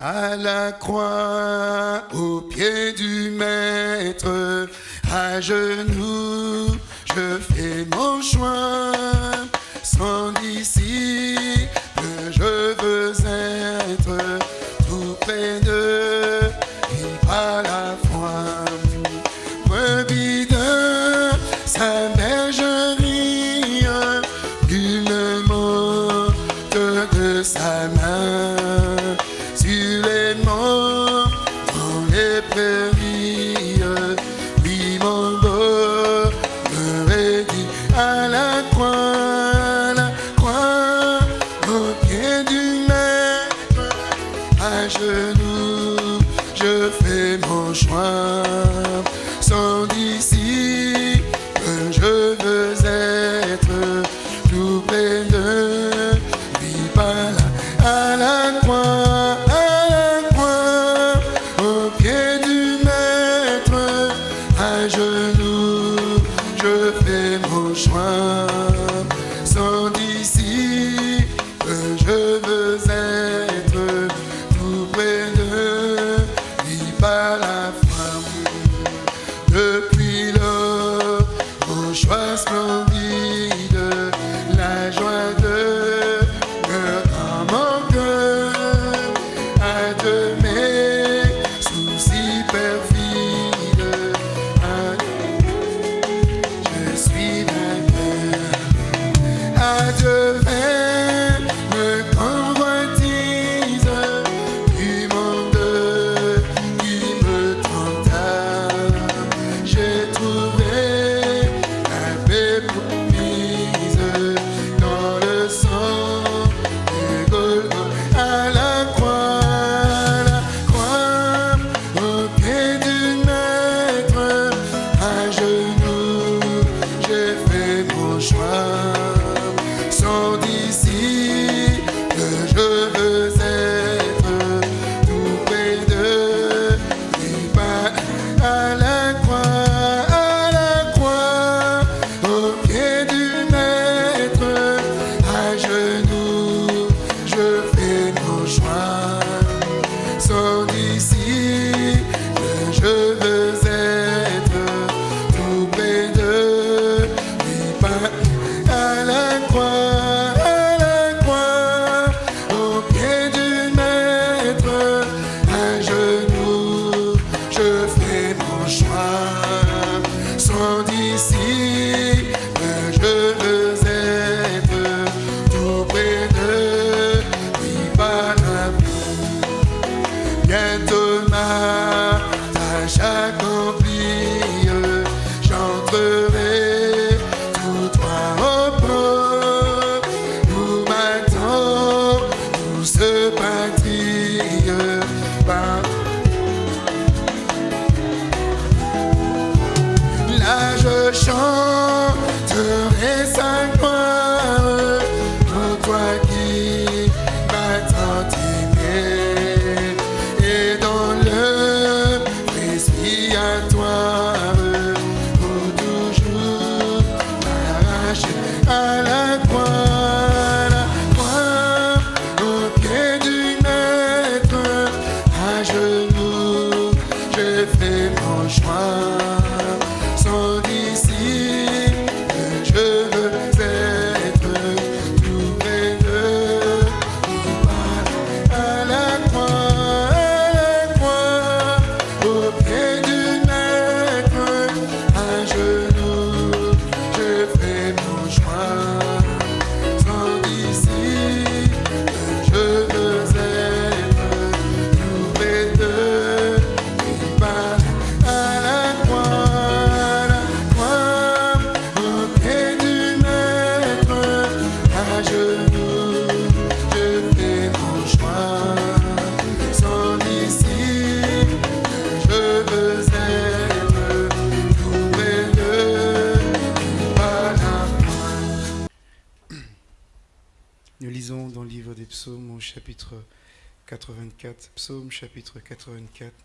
À la croix, aux pieds du maître, à genoux, je fais mon choix, sans discernement.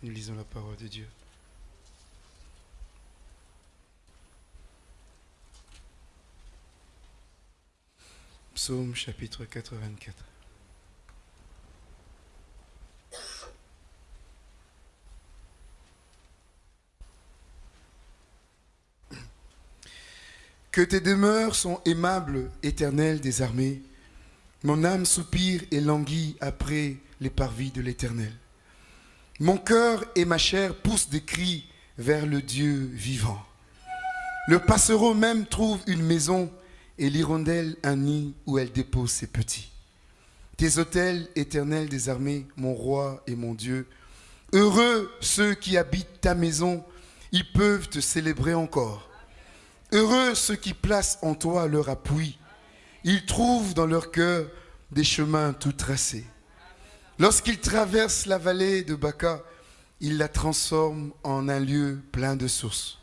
nous lisons la parole de Dieu. Psaume chapitre 84. Que tes demeures sont aimables, éternel des armées. Mon âme soupire et languit après les parvis de l'éternel. Mon cœur et ma chair poussent des cris vers le Dieu vivant. Le passereau même trouve une maison et l'hirondelle un nid où elle dépose ses petits. Tes autels éternels des armées, mon roi et mon Dieu, heureux ceux qui habitent ta maison, ils peuvent te célébrer encore. Heureux ceux qui placent en toi leur appui, ils trouvent dans leur cœur des chemins tout tracés. Lorsqu'ils traversent la vallée de Baca, ils la transforment en un lieu plein de sources.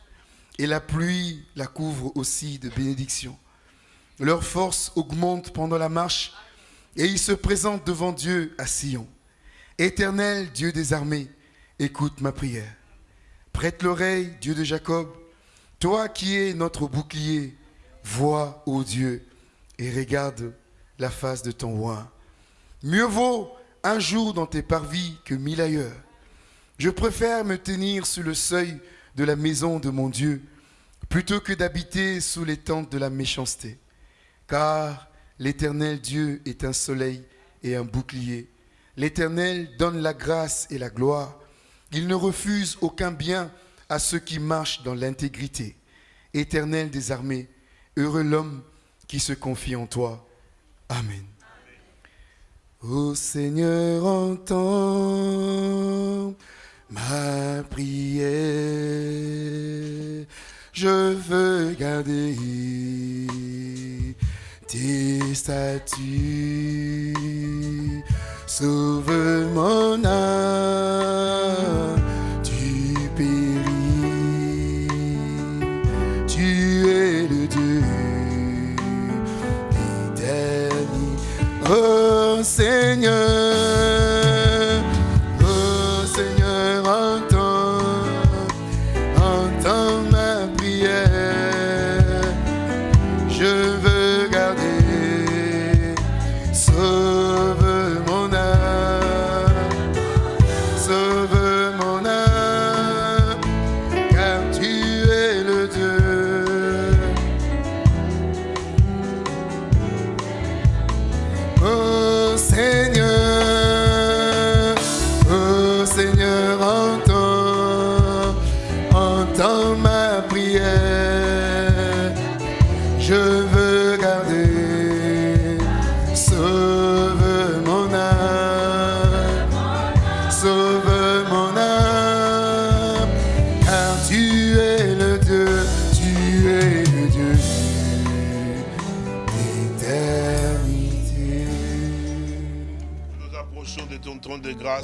Et la pluie la couvre aussi de bénédictions. Leur force augmente pendant la marche et ils se présentent devant Dieu à Sion. Éternel Dieu des armées, écoute ma prière. Prête l'oreille, Dieu de Jacob, toi qui es notre bouclier, vois, ô Dieu, et regarde la face de ton roi. Mieux vaut un jour dans tes parvis que mille ailleurs. Je préfère me tenir sous le seuil de la maison de mon Dieu plutôt que d'habiter sous les tentes de la méchanceté. Car l'Éternel Dieu est un soleil et un bouclier. L'Éternel donne la grâce et la gloire. Il ne refuse aucun bien à ceux qui marchent dans l'intégrité. Éternel des armées, heureux l'homme qui se confie en toi. Amen. Ô Seigneur, entends ma prière. Je veux garder tes statuts. Sauve mon âme du péril. Tu es le Dieu. Oh Seigneur,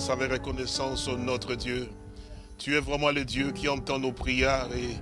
avec reconnaissance, notre Dieu. Tu es vraiment le Dieu qui entend nos prières et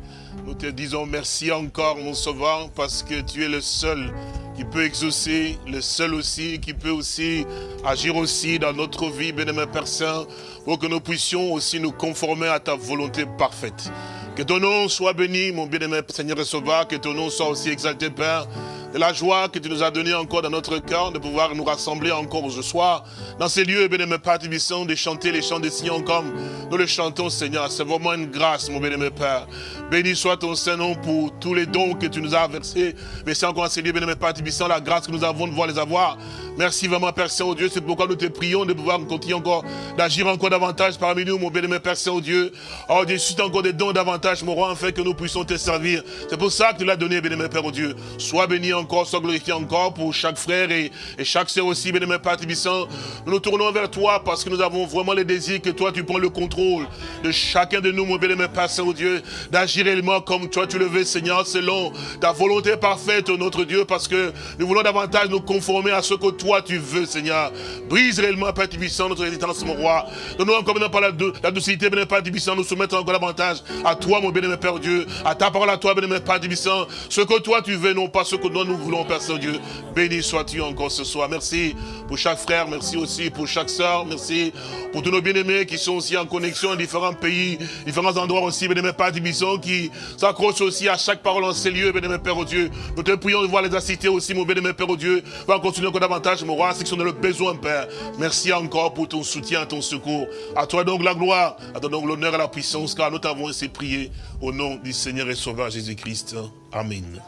nous te disons merci encore, mon Sauveur, parce que tu es le seul qui peut exaucer, le seul aussi qui peut aussi agir aussi dans notre vie, bien-aimé Père Saint, pour que nous puissions aussi nous conformer à ta volonté parfaite. Que ton nom soit béni, mon bien-aimé Seigneur et Sauveur, que ton nom soit aussi exalté, Père, de la joie que tu nous as donnée encore dans notre cœur, de pouvoir nous rassembler encore ce soir, dans ces lieux, bien-aimé Père de chanter les chants des Sion comme nous le chantons, Seigneur. C'est vraiment une grâce, mon bien-aimé Père. Béni soit ton Saint-Nom pour tous les dons que tu nous as versés. Merci encore à ces lieux, bien-aimé Père la grâce que nous avons de voir les avoir. Merci vraiment, Père Saint-Dieu. C'est pourquoi nous te prions de pouvoir continuer encore, d'agir encore davantage parmi nous, mon bien-aimé Père Saint-Dieu. Oh Dieu, suscite encore des dons davantage, mon roi, afin que nous puissions te servir. C'est pour ça que tu l'as donné, bien-aimé Père Dieu. Sois béni encore, sois glorifié encore pour chaque frère et, chaque sœur aussi, bien-aimé Père Tibissant. Nous nous tournons vers toi parce que nous avons vraiment le désir que toi, tu prends le contrôle de chacun de nous, mon bien-aimé Père Saint-Dieu, d'agir réellement comme toi tu le veux, Seigneur, selon ta volonté parfaite, notre Dieu, parce que nous voulons davantage nous conformer à ce que toi tu veux, Seigneur. Brise réellement, Père Tibissant, notre résistance, mon roi. Donne-nous encore maintenant par la, la docilité, bien-aimé Père Tibissant, nous soumettre encore davantage à toi, mon bien-aimé Père Dieu, à ta parole à toi, bien-aimé Père Tibissant, ce que toi tu veux, non pas ce que nous, nous voulons, Père Saint-Dieu. Béni sois-tu encore ce soir. Merci pour chaque frère, merci aussi pour chaque sœur, merci pour tous nos bien-aimés qui sont aussi en connexion dans différents pays, différents endroits aussi, bien-aimé Père Tibissant, qui s'accrochent aussi à chaque parole en ces lieux, bien-aimé Père Dieu. Nous te prions de voir les assister aussi, mon bien-aimé Père Dieu. Va continuer encore davantage, mon roi, ceux qui sont le besoin, Père. Merci encore pour ton soutien, ton secours. À toi donc la gloire, à toi donc l'honneur et la puissance, car nous t'avons ainsi prié au nom du Seigneur et Sauveur Jésus-Christ. Amen.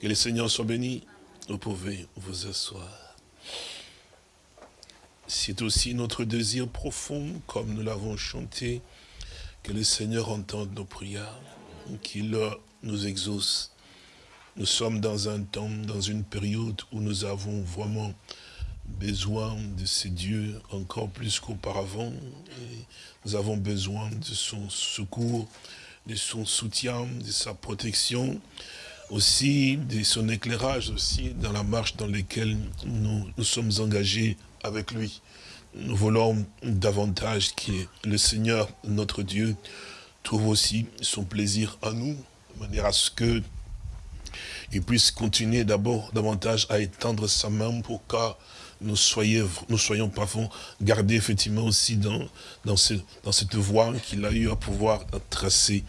Que le Seigneur soit béni. Vous pouvez vous asseoir. C'est aussi notre désir profond, comme nous l'avons chanté, que le Seigneur entende nos prières, qu'il nous exauce. Nous sommes dans un temps, dans une période où nous avons vraiment besoin de ces dieux encore plus qu'auparavant. Nous avons besoin de son secours, de son soutien, de sa protection, aussi de son éclairage aussi dans la marche dans laquelle nous, nous sommes engagés avec lui. Nous voulons davantage que le Seigneur, notre Dieu, trouve aussi son plaisir en nous, de manière à ce que il puisse continuer d'abord davantage à étendre sa main pour que nous, soyons, nous soyons parfois gardés effectivement aussi dans, dans, ce, dans cette voie qu'il a eu à pouvoir tracer.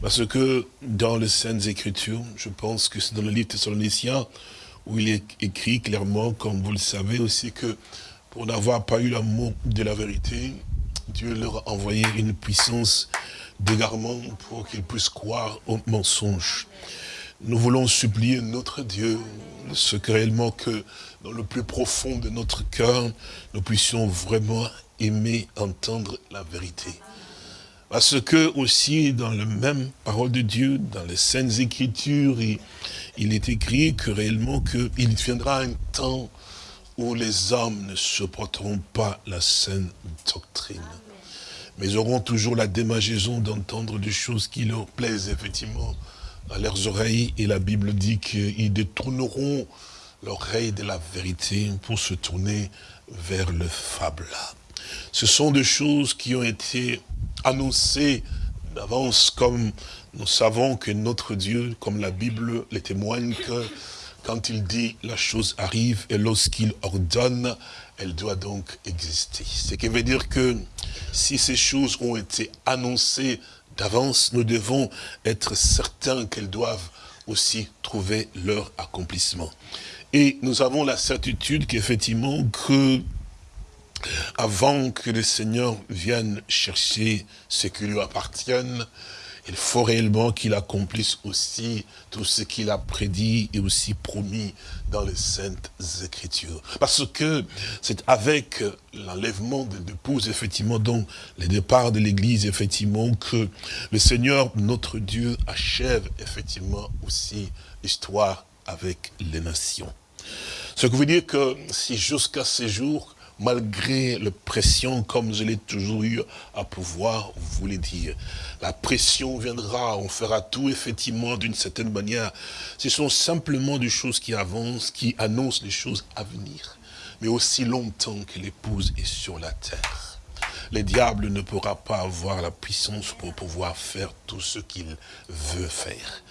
Parce que dans les Saintes Écritures, je pense que c'est dans le livre Thessaloniciens, où il est écrit clairement, comme vous le savez aussi, que pour n'avoir pas eu l'amour de la vérité, Dieu leur a envoyé une puissance d'égarement pour qu'ils puissent croire au mensonge. Nous voulons supplier notre Dieu, ce que réellement que dans le plus profond de notre cœur, nous puissions vraiment aimer entendre la vérité. Parce que aussi dans la même parole de Dieu, dans les Saintes Écritures, il, il est écrit que réellement qu'il viendra un temps où les hommes ne supporteront pas la saine doctrine. Mais auront toujours la démagaison d'entendre des choses qui leur plaisent effectivement à leurs oreilles. Et la Bible dit qu'ils détourneront l'oreille de la vérité pour se tourner vers le fable. Ce sont des choses qui ont été annoncées d'avance comme nous savons que notre Dieu, comme la Bible le témoigne, que quand il dit la chose arrive et lorsqu'il ordonne, elle doit donc exister. Ce qui veut dire que si ces choses ont été annoncées d'avance, nous devons être certains qu'elles doivent aussi trouver leur accomplissement. Et nous avons la certitude qu'effectivement, que avant que le Seigneur vienne chercher ce qui lui appartienne, il faut réellement qu'il accomplisse aussi tout ce qu'il a prédit et aussi promis dans les Saintes Écritures. Parce que c'est avec l'enlèvement de l'épouse, effectivement, donc le départ de l'Église, effectivement, que le Seigneur, notre Dieu, achève effectivement aussi l'histoire avec les nations. Ce qui veut dire que si jusqu'à ces jours, malgré la pression, comme je l'ai toujours eu à pouvoir vous le dire. La pression viendra, on fera tout effectivement d'une certaine manière. Ce sont simplement des choses qui avancent, qui annoncent les choses à venir. Mais aussi longtemps que l'épouse est sur la terre, le diable ne pourra pas avoir la puissance pour pouvoir faire tout ce qu'il veut faire.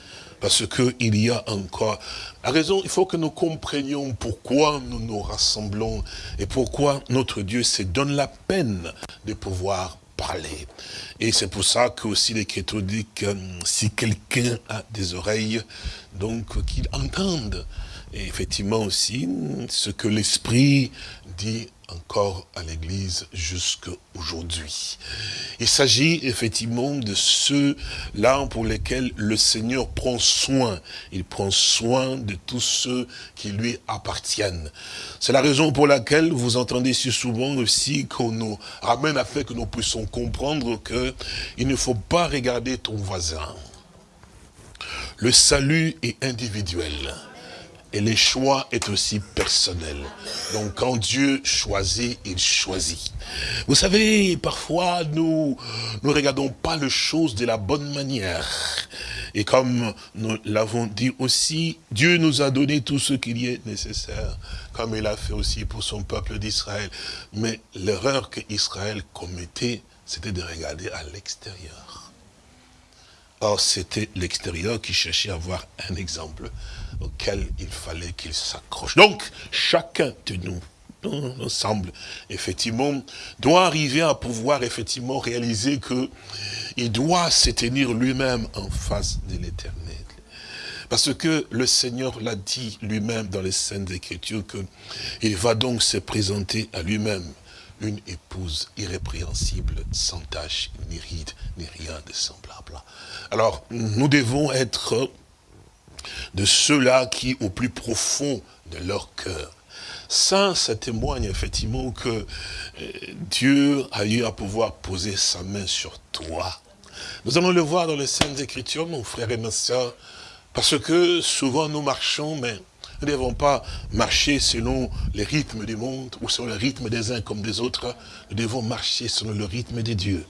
Parce qu'il y a encore... La raison, il faut que nous comprenions pourquoi nous nous rassemblons et pourquoi notre Dieu se donne la peine de pouvoir parler. Et c'est pour ça que aussi l'Écriture dit que si quelqu'un a des oreilles, donc qu'il entende. Effectivement aussi, ce que l'Esprit dit encore à l'Église jusqu'à aujourd'hui. Il s'agit effectivement de ceux-là pour lesquels le Seigneur prend soin. Il prend soin de tous ceux qui lui appartiennent. C'est la raison pour laquelle vous entendez si souvent aussi qu'on nous ramène à fait que nous puissions comprendre que il ne faut pas regarder ton voisin. Le salut est individuel. Et le choix est aussi personnel. Donc quand Dieu choisit, il choisit. Vous savez, parfois nous ne regardons pas les choses de la bonne manière. Et comme nous l'avons dit aussi, Dieu nous a donné tout ce qu'il y est nécessaire, comme il a fait aussi pour son peuple d'Israël. Mais l'erreur que Israël commettait, c'était de regarder à l'extérieur. Or, c'était l'extérieur qui cherchait à avoir un exemple auquel il fallait qu'il s'accroche. Donc, chacun de nous, ensemble, effectivement, doit arriver à pouvoir effectivement réaliser que il doit se tenir lui-même en face de l'éternel. Parce que le Seigneur l'a dit lui-même dans les scènes d'écriture qu'il va donc se présenter à lui-même une épouse irrépréhensible, sans tache, ni ride, ni rien de semblable. Alors, nous devons être de ceux-là qui, au plus profond de leur cœur, ça, ça témoigne effectivement que euh, Dieu a eu à pouvoir poser sa main sur toi. Nous allons le voir dans les Saintes Écritures, mon frère et ma soeur, parce que souvent nous marchons, mais nous ne devons pas marcher selon les rythmes du monde ou selon le rythme des uns comme des autres. Nous devons marcher selon le rythme des dieux,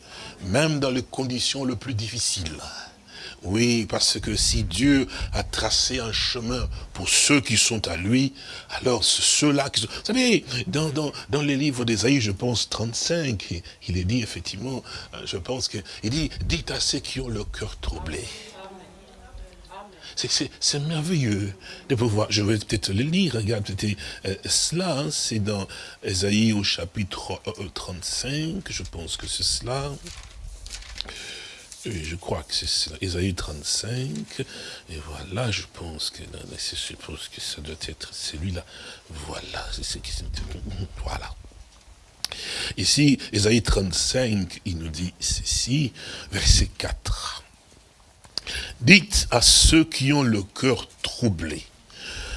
même dans les conditions les plus difficiles. Oui, parce que si Dieu a tracé un chemin pour ceux qui sont à lui, alors ceux-là qui sont... Vous savez, dans, dans, dans les livres d'Ésaïe, je pense 35, il est dit effectivement, euh, je pense qu'il dit, dites à ceux qui ont le cœur troublé. C'est merveilleux de pouvoir, je vais peut-être le lire, regarde, euh, cela, hein, c'est dans Ésaïe au chapitre 35, euh, je pense que c'est cela. Je crois que c'est cela, Ésaïe 35, et voilà, je pense que, je suppose que ça doit être celui-là, voilà, c'est ce qui voilà. Ici, Ésaïe 35, il nous dit ceci, verset 4. Dites à ceux qui ont le cœur troublé.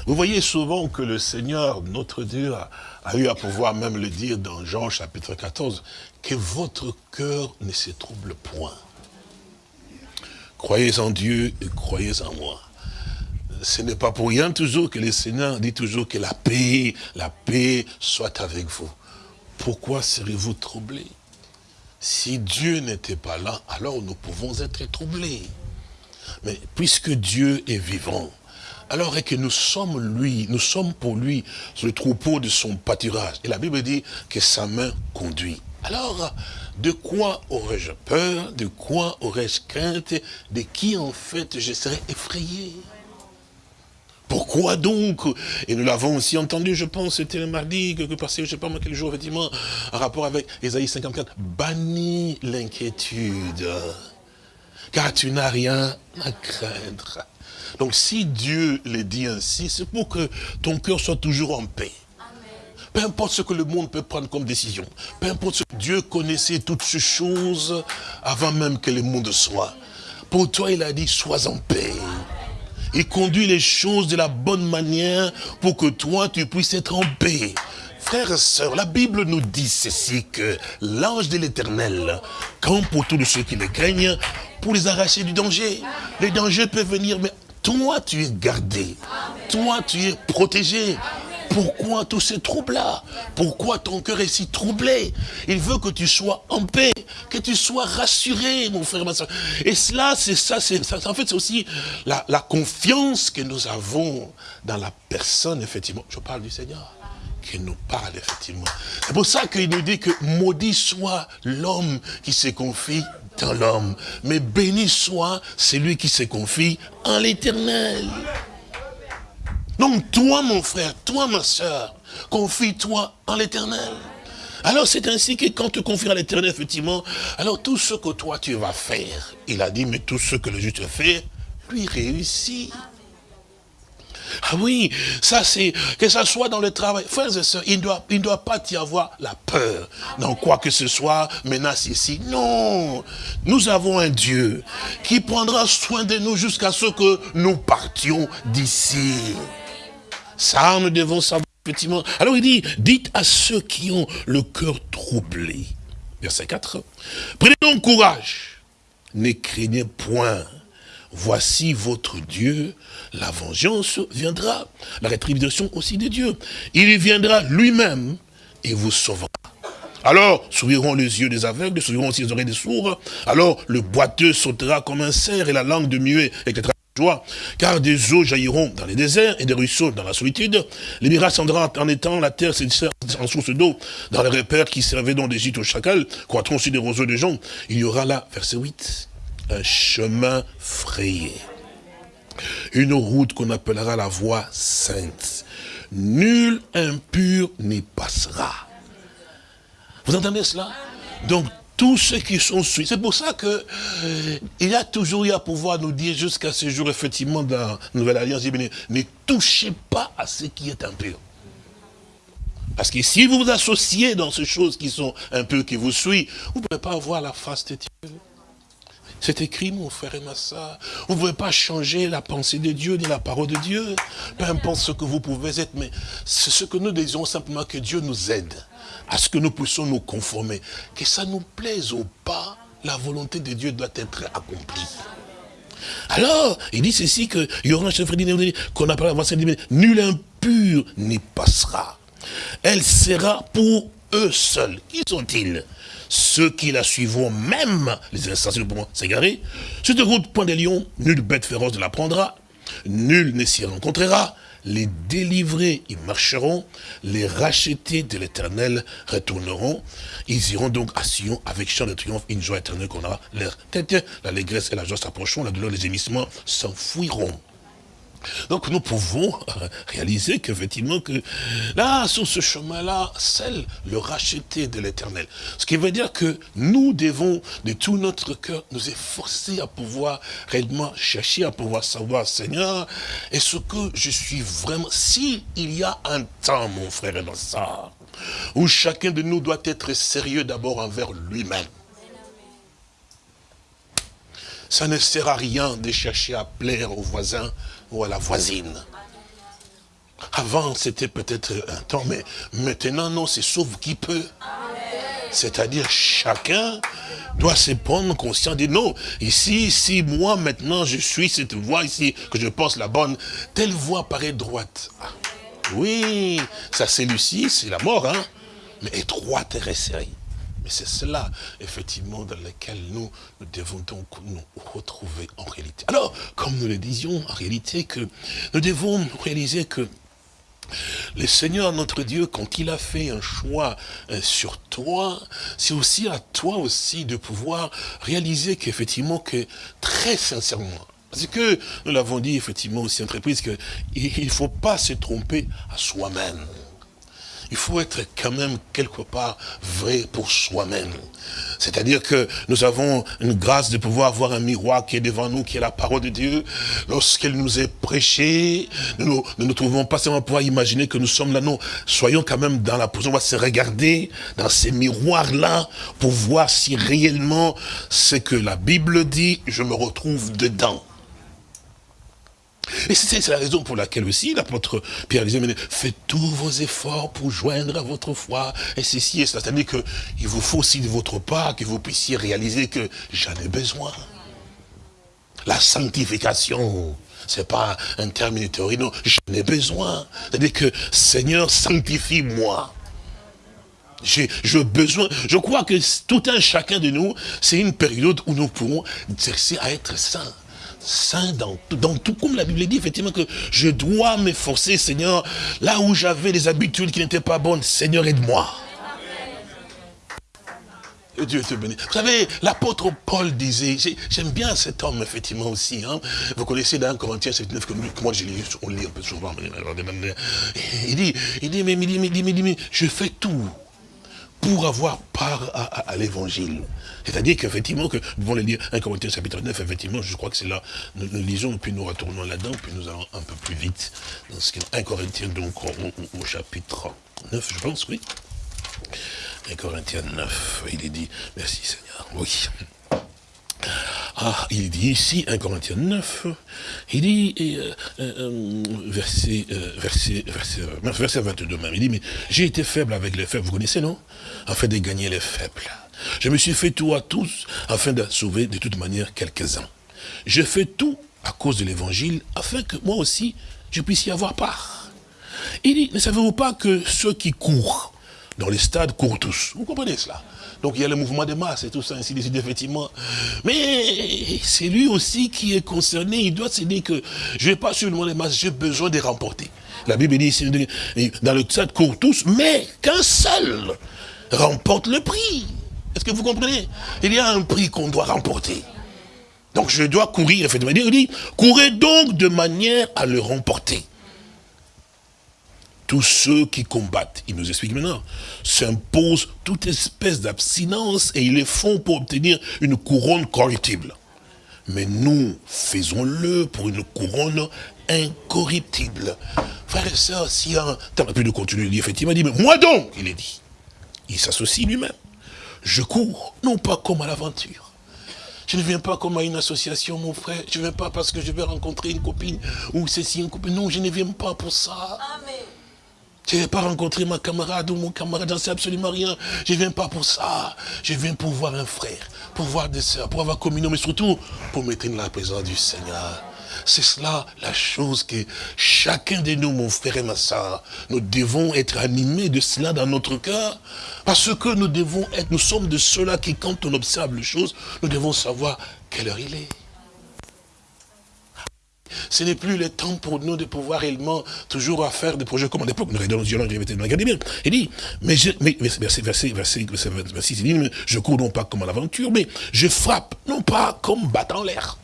Vous voyez souvent que le Seigneur, notre Dieu, a, eu à pouvoir même le dire dans Jean chapitre 14, que votre cœur ne se trouble point. Croyez en Dieu et croyez en moi. Ce n'est pas pour rien toujours que le Seigneur dit toujours que la paix, la paix soit avec vous. Pourquoi serez-vous troublés Si Dieu n'était pas là, alors nous pouvons être troublés. Mais puisque Dieu est vivant, alors que nous sommes lui, nous sommes pour lui sur le troupeau de son pâturage? Et la Bible dit que sa main conduit. Alors, de quoi aurais-je peur? De quoi aurais-je crainte? De qui, en fait, je serais effrayé? Pourquoi donc? Et nous l'avons aussi entendu, je pense, c'était le mardi, que passé, je ne sais pas moi quel jour, effectivement, en rapport avec Ésaïe 54. Bannis l'inquiétude, car tu n'as rien à craindre. Donc si Dieu le dit ainsi, c'est pour que ton cœur soit toujours en paix. Peu importe ce que le monde peut prendre comme décision. Peu importe ce que Dieu connaissait toutes ces choses avant même que le monde soit. Pour toi, il a dit, sois en paix. Il conduit les choses de la bonne manière pour que toi, tu puisses être en paix. Frères et sœurs, la Bible nous dit ceci, que l'ange de l'éternel campe pour tous ceux qui le craignent pour les arracher du danger. Les dangers peuvent venir, mais toi, tu es gardé. Toi, tu es protégé. Pourquoi tous ces troubles-là? Pourquoi ton cœur est si troublé? Il veut que tu sois en paix, que tu sois rassuré, mon frère, ma soeur. Et cela, c'est ça, c'est en fait, c'est aussi la confiance que nous avons dans la personne, effectivement. Je parle du Seigneur qui nous parle, effectivement. C'est pour ça qu'il nous dit que maudit soit l'homme qui se confie dans l'homme, mais béni soit celui qui se confie en l'éternel. Donc toi, mon frère, toi, ma soeur, confie-toi en l'éternel. Alors c'est ainsi que quand tu confies à l'éternel, effectivement, alors tout ce que toi tu vas faire, il a dit, mais tout ce que le juste fait, lui réussit. Ah oui, ça c'est, que ça soit dans le travail. Frères et sœurs, il ne doit, il doit pas y avoir la peur dans quoi que ce soit, menace ici. Non, nous avons un Dieu qui prendra soin de nous jusqu'à ce que nous partions d'ici. Ça, nous devons savoir, effectivement. Alors il dit, dites à ceux qui ont le cœur troublé. Verset 4. Prenez donc courage. Ne craignez point. Voici votre Dieu. La vengeance viendra. La rétribution aussi de Dieu. Il viendra lui-même et vous sauvera. Alors, s'ouvriront les yeux des aveugles, s'ouvriront aussi les oreilles des sourds. Alors, le boiteux sautera comme un cerf et la langue de muet, etc car des eaux jailliront dans les déserts et des ruisseaux dans la solitude. Les miracles descendront en étant la terre en source d'eau. Dans les repères qui servaient donc d'Égypte au chacal, croîtront aussi des roseaux de gens. Il y aura là, verset 8, un chemin frayé. Une route qu'on appellera la voie sainte. Nul impur n'y passera. Vous entendez cela? Donc tous ceux qui sont suivis. C'est pour ça que euh, il a toujours eu à pouvoir nous dire jusqu'à ce jour, effectivement, dans la Nouvelle Alliance, ne touchez pas à ce qui est impur. Parce que si vous vous associez dans ces choses qui sont peu qui vous suivent, vous ne pouvez pas avoir la face de Dieu. C'est écrit, mon frère et ma soeur. Vous ne pouvez pas changer la pensée de Dieu ni la parole de Dieu. Peu importe ce que vous pouvez être, mais c'est ce que nous désirons simplement que Dieu nous aide à ce que nous puissions nous conformer. Que ça nous plaise ou pas, la volonté de Dieu doit être accomplie. Alors, il dit ceci que qu'on appelle avant nul impur n'y passera. Elle sera pour eux seuls. Qui sont-ils? Ceux qui la suivront, même les insensés pourront s'égarer. Sur route, point des lions, nulle bête féroce ne la prendra, nul ne s'y rencontrera. Les délivrés, ils marcheront, les rachetés de l'éternel retourneront. Ils iront donc à Sion avec chant de triomphe, une joie éternelle qu'on aura l'air tête. L'allégresse et la joie s'approcheront, la douleur, les gémissements s'enfouiront. Donc nous pouvons réaliser qu'effectivement, que là, sur ce chemin-là, celle le racheté de l'éternel. Ce qui veut dire que nous devons, de tout notre cœur, nous efforcer à pouvoir réellement chercher, à pouvoir savoir, Seigneur, est-ce que je suis vraiment, si il y a un temps, mon frère et ma soeur, où chacun de nous doit être sérieux d'abord envers lui-même, ça ne sert à rien de chercher à plaire aux voisins ou à la voisine. Avant, c'était peut-être un temps, mais maintenant, non, c'est sauve qui peut. C'est-à-dire, chacun doit se prendre conscience, de non, ici, si moi, maintenant, je suis cette voie ici, que je pense la bonne, telle voie paraît droite. Oui, ça c'est Lucie, c'est la mort, hein, mais étroite et resserrée. Mais c'est cela, effectivement, dans lequel nous, devons donc nous retrouver en réalité. Alors, comme nous le disions, en réalité, que nous devons réaliser que le Seigneur, notre Dieu, quand il a fait un choix euh, sur toi, c'est aussi à toi aussi de pouvoir réaliser qu'effectivement, que très sincèrement, parce que nous l'avons dit effectivement aussi entreprise, qu'il ne faut pas se tromper à soi-même il faut être quand même quelque part vrai pour soi-même. C'est-à-dire que nous avons une grâce de pouvoir voir un miroir qui est devant nous, qui est la parole de Dieu. Lorsqu'elle nous est prêchée, nous ne nous, trouvons pas seulement pouvoir imaginer que nous sommes là, non. Soyons quand même dans la position, on va se regarder dans ces miroirs-là pour voir si réellement ce que la Bible dit, je me retrouve dedans. Et c'est la raison pour laquelle aussi l'apôtre Pierre disait, faites tous vos efforts pour joindre à votre foi, et ceci et cela. C'est-à-dire qu'il vous faut aussi de votre part que vous puissiez réaliser que j'en ai besoin. La sanctification, c'est pas un terme théorie, non, j'en ai besoin. C'est-à-dire que, Seigneur, sanctifie-moi. J'ai besoin, je crois que tout un chacun de nous, c'est une période où nous pourrons exercer à être saints saint dans, dans tout, comme la Bible dit, effectivement, que je dois m'efforcer, Seigneur, là où j'avais des habitudes qui n'étaient pas bonnes, Seigneur, aide-moi. Dieu te bénisse. Vous savez, l'apôtre Paul disait, j'aime bien cet homme, effectivement, aussi. Hein. Vous connaissez dans Corinthiens 9 que moi je lis, on lit un peu souvent. Il dit, il dit, mais, il dit, mais, il dit, mais je fais tout pour avoir part à, l'évangile. C'est-à-dire qu'effectivement, que nous le lire 1 Corinthiens chapitre 9, effectivement, je crois que c'est là, nous, lisons, puis nous retournons là-dedans, puis nous allons un peu plus vite. Dans ce 1 Corinthiens, donc, au, chapitre 9, je pense, oui. 1 Corinthiens 9, il est dit, merci Seigneur, oui. Ah, il dit ici, 1 Corinthiens 9, il dit, euh, euh, verset, euh, verset, verset, verset 22 même, il dit, mais j'ai été faible avec les faibles, vous connaissez, non? Afin de gagner les faibles. Je me suis fait tout à tous, afin de sauver de toute manière quelques-uns. Je fais tout à cause de l'évangile, afin que moi aussi, je puisse y avoir part. Il dit, ne savez-vous pas que ceux qui courent dans les stades courent tous? Vous comprenez cela? Donc il y a le mouvement de masse et tout ça, ainsi de suite, effectivement. Mais c'est lui aussi qui est concerné. Il doit se dire que je ne vais pas suivre le mouvement de j'ai besoin de remporter. La Bible dit, dans le chat courent tous, mais qu'un seul remporte le prix. Est-ce que vous comprenez? Il y a un prix qu'on doit remporter. Donc je dois courir, effectivement. Il dit, courez donc de manière à le remporter tous ceux qui combattent, il nous explique maintenant, s'imposent toute espèce d'abstinence et ils le font pour obtenir une couronne corruptible. Mais nous faisons-le pour une couronne incorruptible. Frères et sœurs, si un temps plus de continuer, il effectivement, il dit, mais moi donc, il est dit. Il s'associe lui-même. Je cours, non pas comme à l'aventure. Je ne viens pas comme à une association, mon frère. Je ne viens pas parce que je vais rencontrer une copine ou ceci, une copine. Non, je ne viens pas pour ça. Je ne vais pas rencontrer ma camarade ou mon camarade, j'en sais absolument rien. Je ne viens pas pour ça. Je viens pour voir un frère, pour voir des soeurs, pour avoir communion, mais surtout pour mettre dans la présence du Seigneur. C'est cela la chose que chacun de nous, mon frère et ma soeur, nous devons être animés de cela dans notre cœur. Parce que nous devons être, nous sommes de ceux-là qui, quand on observe les choses, nous devons savoir quelle heure il est. Ce n'est plus le temps pour nous de pouvoir réellement toujours faire des projets comme à l'époque. Nous regardons bien. Il dit, mais je, mais, verset, verset, verset, verset, il dit, je cours non pas comme à l'aventure, mais je frappe non pas comme battant l'air.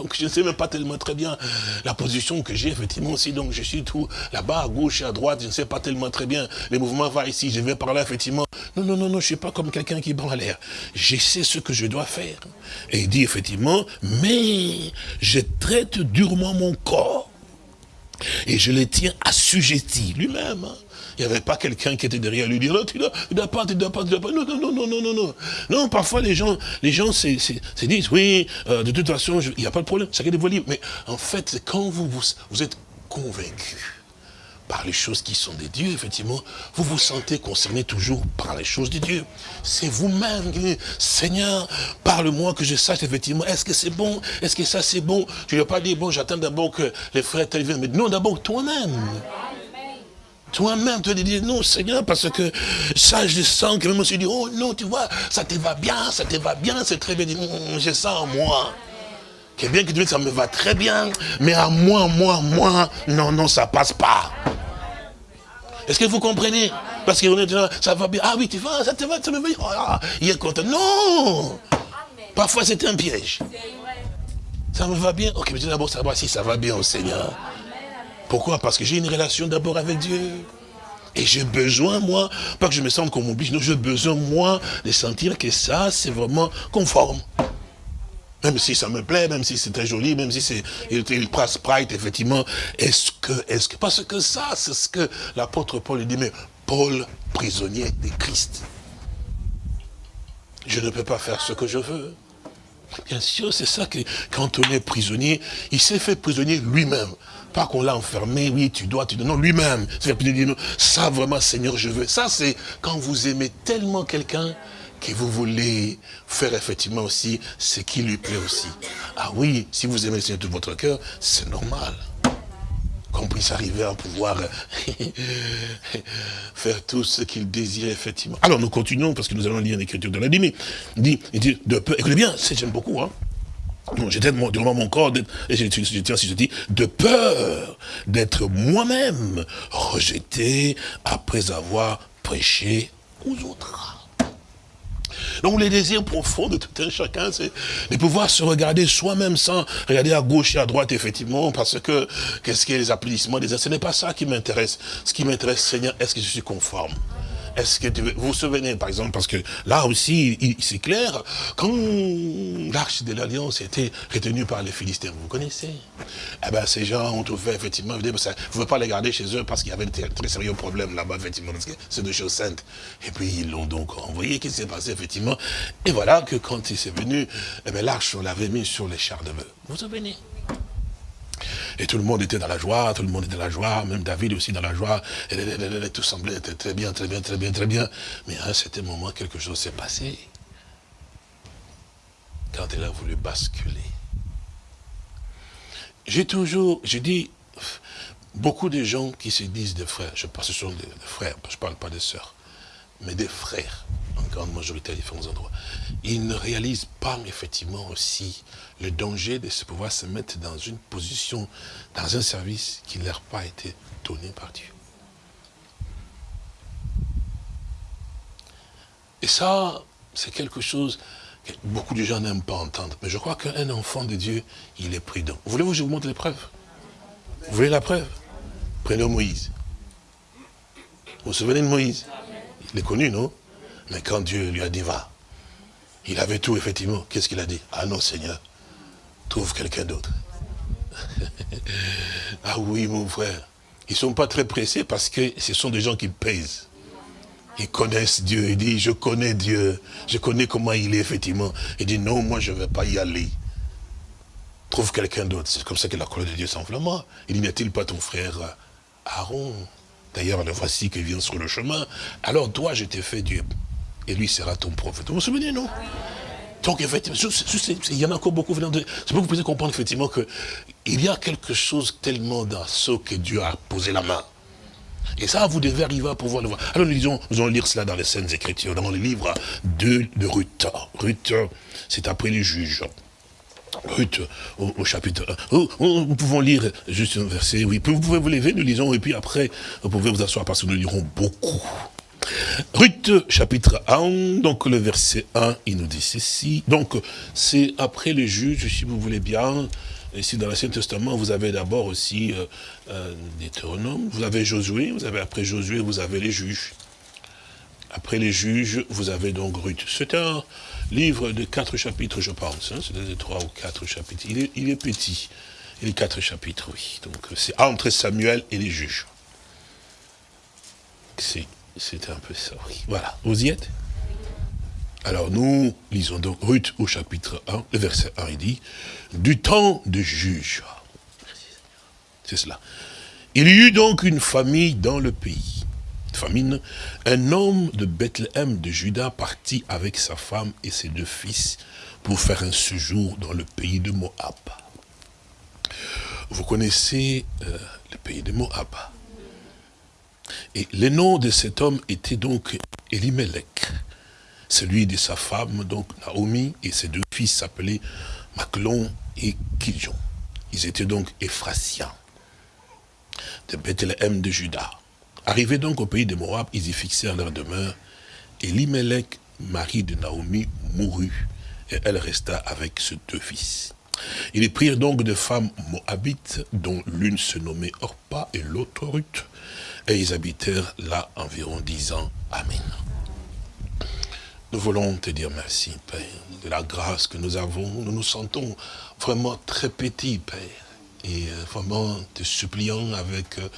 Donc je ne sais même pas tellement très bien la position que j'ai effectivement aussi. Donc je suis tout là-bas, à gauche et à droite, je ne sais pas tellement très bien. Les mouvements vont ici, je vais par là effectivement. Non, non, non, non, je ne suis pas comme quelqu'un qui bat l'air. Je sais ce que je dois faire. Et il dit effectivement, mais je traite durement mon corps. Et je le tiens assujetti lui-même. Hein. Il n'y avait pas quelqu'un qui était derrière lui dire, non, tu ne dois, dois, pas, tu ne dois pas, tu dois pas. Non, non, non, non, non, non, non. Parfois les gens, les gens se, disent, oui, euh, de toute façon, il n'y a pas de problème, chacun de vos livres. Mais en fait, quand vous, vous, vous êtes convaincu par les choses qui sont des dieux, effectivement, vous vous sentez concerné toujours par les choses de Dieu. C'est vous-même Seigneur, parle-moi que je sache effectivement, est-ce que c'est bon, est-ce que ça c'est bon? Tu ne vas pas dire, bon, j'attends d'abord que les frères viennent, mais non, d'abord toi-même. Toi-même, tu vas dire non, Seigneur, parce que ça, je sens que même on se dit, oh non, tu vois, ça te va bien, ça te va bien, c'est très bien. Hum, je sens en moi. Que bien que tu ça me va très bien, mais à moi, moi, moi, non, non, ça passe pas. Est-ce que vous comprenez? Parce qu'on est là, ça va bien. Ah oui, tu vas, ça te va, ça me va. Ah, il est content. Non Parfois, c'est un piège. Ça me va bien. Ok, mais d'abord savoir si ça va bien au Seigneur. Pourquoi? Parce que j'ai une relation d'abord avec Dieu. Et j'ai besoin, moi, pas que je me sente comme oblige, non, j'ai besoin, moi, de sentir que ça, c'est vraiment conforme. Même si ça me plaît, même si c'est très joli, même si c'est passe Sprite, effectivement, est-ce que, est-ce que, parce que ça, c'est ce que l'apôtre Paul dit, mais Paul, prisonnier de Christ. Je ne peux pas faire ce que je veux. Bien sûr, c'est ça que, quand on est prisonnier, il s'est fait prisonnier lui-même. Pas qu'on l'a enfermé, oui, tu dois, tu dois. Non, lui-même. Ça, vraiment, Seigneur, je veux. Ça, c'est quand vous aimez tellement quelqu'un que vous voulez faire effectivement aussi ce qui lui plaît aussi. Ah oui, si vous aimez le Seigneur de tout votre cœur, c'est normal qu'on puisse arriver à pouvoir faire tout ce qu'il désire, effectivement. Alors, nous continuons, parce que nous allons lire l'écriture de la dit, dit, dit, de peu, écoutez bien, j'aime beaucoup, hein, J'étais durant mon corps, et je, tiens si je dis, de peur d'être moi-même rejeté après avoir prêché aux autres. Donc les désirs profonds de tout un chacun, c'est de pouvoir se regarder soi-même sans regarder à gauche et à droite, effectivement, parce que qu'est-ce a les applaudissements des Ce n'est pas ça qui m'intéresse. Ce qui m'intéresse, Seigneur, est-ce que je suis conforme? Est-ce que vous vous souvenez, par exemple, parce que là aussi, c'est clair, quand l'arche de l'Alliance était retenue par les Philistins, vous connaissez? Eh bien, ces gens ont trouvé, effectivement, vous ne pouvez pas les garder chez eux parce qu'il y avait un très sérieux problème là-bas, effectivement, parce que c'est deux choses saintes. Et puis, ils l'ont donc envoyé, qu'est-ce qui s'est passé, effectivement? Et voilà que quand il s'est venu, eh bien, l'arche, on l'avait mis sur les chars de bœuf. Vous vous souvenez? Et tout le monde était dans la joie, tout le monde était dans la joie, même David aussi dans la joie. Et, tout semblait être très bien, très bien, très bien, très bien. Mais à un certain moment, quelque chose s'est passé. Quand elle a voulu basculer. J'ai toujours, dit, beaucoup de gens qui se disent des frères, je pense que ce sont des, frères, je ne parle pas des sœurs, mais des frères, en grande majorité à différents endroits, ils ne réalisent pas effectivement aussi le danger de se pouvoir se mettre dans une position, dans un service qui ne leur a pas été donné par Dieu. Et ça, c'est quelque chose que beaucoup de gens n'aiment pas entendre. Mais je crois qu'un enfant de Dieu, il est prudent. Voulez-vous que je vous montre les preuves? Vous voulez la preuve? Prenez Moïse. Vous vous souvenez de Moïse? Il est connu, non Mais quand Dieu lui a dit, va, il avait tout, effectivement. Qu'est-ce qu'il a dit Ah non, Seigneur, trouve quelqu'un d'autre. ah oui, mon frère. Ils ne sont pas très pressés parce que ce sont des gens qui pèsent. ils connaissent Dieu. Il dit, je connais Dieu. Je connais comment il est, effectivement. Il dit, non, moi, je ne vais pas y aller. Trouve quelqu'un d'autre. C'est comme ça que la colère de Dieu s'enflamme. Il dit, n'est-il pas ton frère Aaron D'ailleurs, le voici qui vient sur le chemin. Alors, toi, je t'ai fait Dieu. Et lui sera ton prophète. Vous vous souvenez, non? Donc, effectivement, il y en a encore beaucoup. C'est pour que vous puissiez comprendre, effectivement, qu'il y a quelque chose tellement dans ce que Dieu a posé la main. Et ça, vous devez arriver à pouvoir le voir. Alors nous, nous allons lire cela dans les scènes Écritures, dans le livre de, de Ruth. Ruth, c'est après les juges. Ruth, au, chapitre 1. Nous pouvons lire juste un verset, oui. Vous pouvez vous lever, nous lisons, et puis après, vous pouvez vous asseoir parce que nous lirons beaucoup. Ruth, chapitre 1, donc le verset 1, il nous dit ceci. Donc, c'est après les juges, si vous voulez bien, Ici, dans l'Ancien Testament, vous avez d'abord aussi euh, euh vous avez Josué, vous avez après Josué, vous avez les juges. Après les juges, vous avez donc Ruth. C'est un livre de quatre chapitres, je pense. Hein, c'est de trois ou quatre chapitres. Il est, petit. Il est quatre chapitres, oui. Donc, c'est entre Samuel et les juges. C'est un peu ça, oui. Voilà. Vous y êtes? Alors nous lisons donc Ruth au chapitre 1, le verset 1, il dit, du temps de juge. C'est cela. Il y eut donc une famille dans le pays. Famine, un homme de Bethléem de Juda partit avec sa femme et ses deux fils pour faire un séjour dans le pays de Moab. Vous connaissez euh, le pays de Moab. Et le nom de cet homme était donc Elimelech celui de sa femme, donc Naomi, et ses deux fils s'appelaient Maclon et Kiljon. Ils étaient donc Ephrasiens, de Bethléem de Juda. Arrivés donc au pays de Moab, ils y fixèrent leur demeure, et Limelech, mari de Naomi, mourut, et elle resta avec ses deux fils. Ils prirent donc de femmes moabites, dont l'une se nommait Orpa et l'autre Ruth, et ils habitèrent là environ dix ans. Amen. Nous voulons te dire merci, Père, de la grâce que nous avons. Nous nous sentons vraiment très petits, Père. Et euh, vraiment te suppliant avec euh,